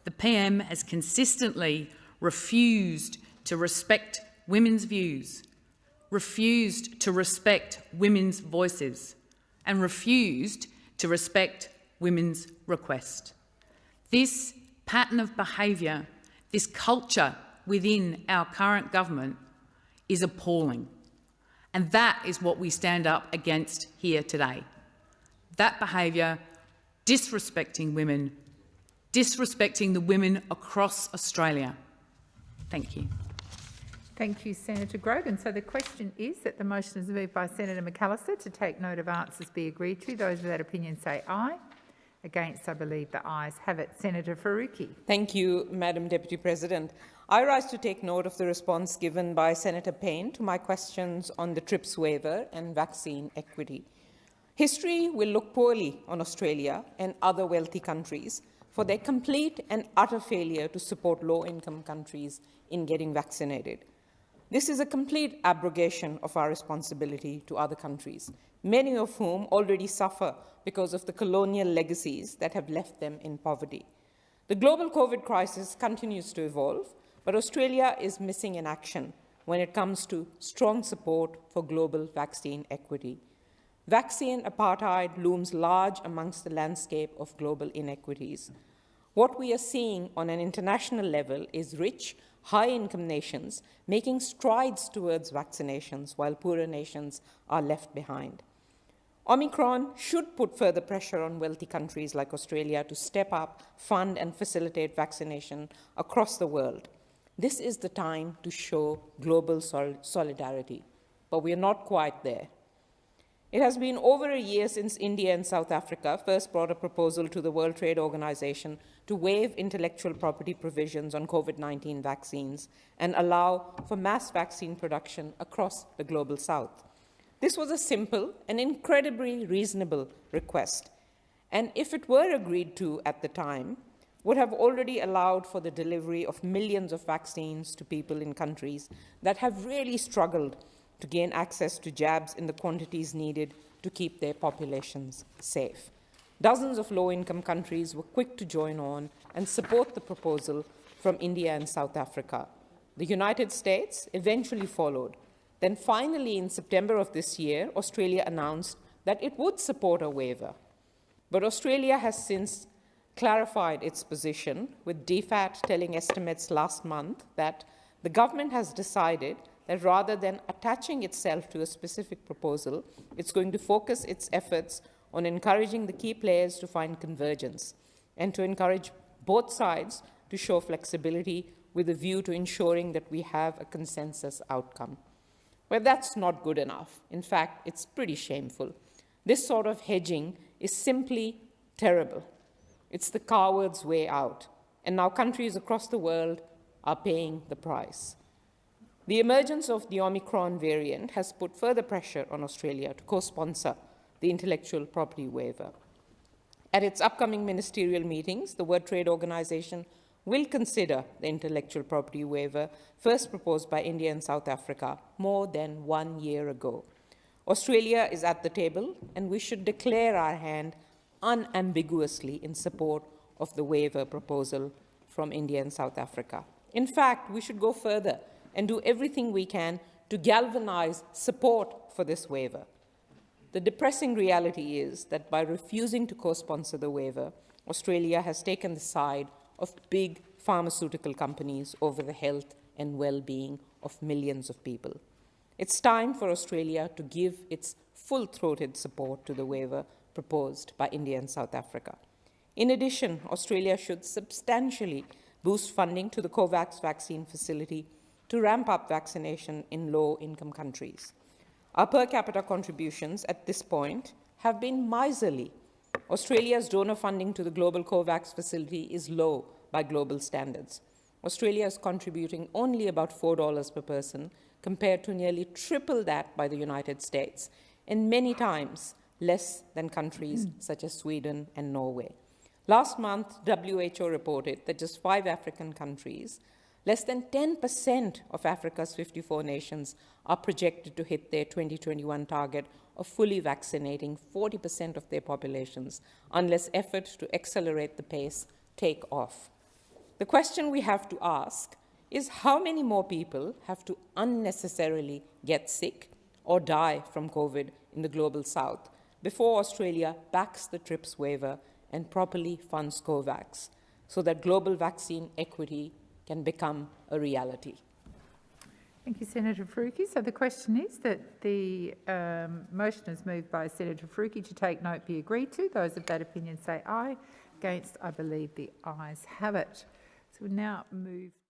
the PM has consistently refused to respect women's views, refused to respect women's voices, and refused to respect women's request. This pattern of behaviour, this culture within our current government is appalling. And that is what we stand up against here today. That behaviour, disrespecting women, disrespecting the women across Australia. Thank you. Thank you, Senator Grogan. So the question is that the motion is moved by Senator McAllister to take note of answers be agreed to. Those of that opinion say aye. Against, I believe the ayes have it. Senator Faruqi. Thank you, Madam Deputy President. I rise to take note of the response given by Senator Payne to my questions on the TRIPS waiver and vaccine equity. History will look poorly on Australia and other wealthy countries for their complete and utter failure to support low-income countries in getting vaccinated. This is a complete abrogation of our responsibility to other countries, many of whom already suffer because of the colonial legacies that have left them in poverty. The global COVID crisis continues to evolve, but Australia is missing in action when it comes to strong support for global vaccine equity. Vaccine apartheid looms large amongst the landscape of global inequities. What we are seeing on an international level is rich, high-income nations making strides towards vaccinations while poorer nations are left behind. Omicron should put further pressure on wealthy countries like Australia to step up, fund and facilitate vaccination across the world. This is the time to show global sol solidarity, but we are not quite there. It has been over a year since India and South Africa first brought a proposal to the World Trade Organization to waive intellectual property provisions on COVID-19 vaccines and allow for mass vaccine production across the global south. This was a simple and incredibly reasonable request, and if it were agreed to at the time, would have already allowed for the delivery of millions of vaccines to people in countries that have really struggled to gain access to jabs in the quantities needed to keep their populations safe. Dozens of low-income countries were quick to join on and support the proposal from India and South Africa. The United States eventually followed, then finally, in September of this year, Australia announced that it would support a waiver. But Australia has since clarified its position, with DFAT telling estimates last month that the government has decided that rather than attaching itself to a specific proposal, it's going to focus its efforts on encouraging the key players to find convergence and to encourage both sides to show flexibility with a view to ensuring that we have a consensus outcome. Well, that's not good enough. In fact, it's pretty shameful. This sort of hedging is simply terrible. It's the coward's way out. And now countries across the world are paying the price. The emergence of the Omicron variant has put further pressure on Australia to co-sponsor the intellectual property waiver. At its upcoming ministerial meetings, the World Trade Organization will consider the intellectual property waiver first proposed by India and South Africa more than one year ago. Australia is at the table, and we should declare our hand unambiguously in support of the waiver proposal from India and South Africa. In fact, we should go further and do everything we can to galvanize support for this waiver. The depressing reality is that by refusing to co-sponsor the waiver, Australia has taken the side of big pharmaceutical companies over the health and well-being of millions of people. It's time for Australia to give its full-throated support to the waiver proposed by India and South Africa. In addition, Australia should substantially boost funding to the COVAX vaccine facility to ramp up vaccination in low-income countries. Our per capita contributions at this point have been miserly. Australia's donor funding to the global COVAX facility is low by global standards. Australia is contributing only about $4 per person compared to nearly triple that by the United States, and many times less than countries hmm. such as Sweden and Norway. Last month, WHO reported that just five African countries Less than 10% of Africa's 54 nations are projected to hit their 2021 target of fully vaccinating 40% of their populations unless efforts to accelerate the pace take off. The question we have to ask is how many more people have to unnecessarily get sick or die from COVID in the global south before Australia backs the TRIPS waiver and properly funds COVAX so that global vaccine equity can become a reality. Thank you, Senator Faruqi. So the question is that the um, motion is moved by Senator Faruqi to take note be agreed to. Those of that opinion say aye. Against, I believe the ayes have it. So we now move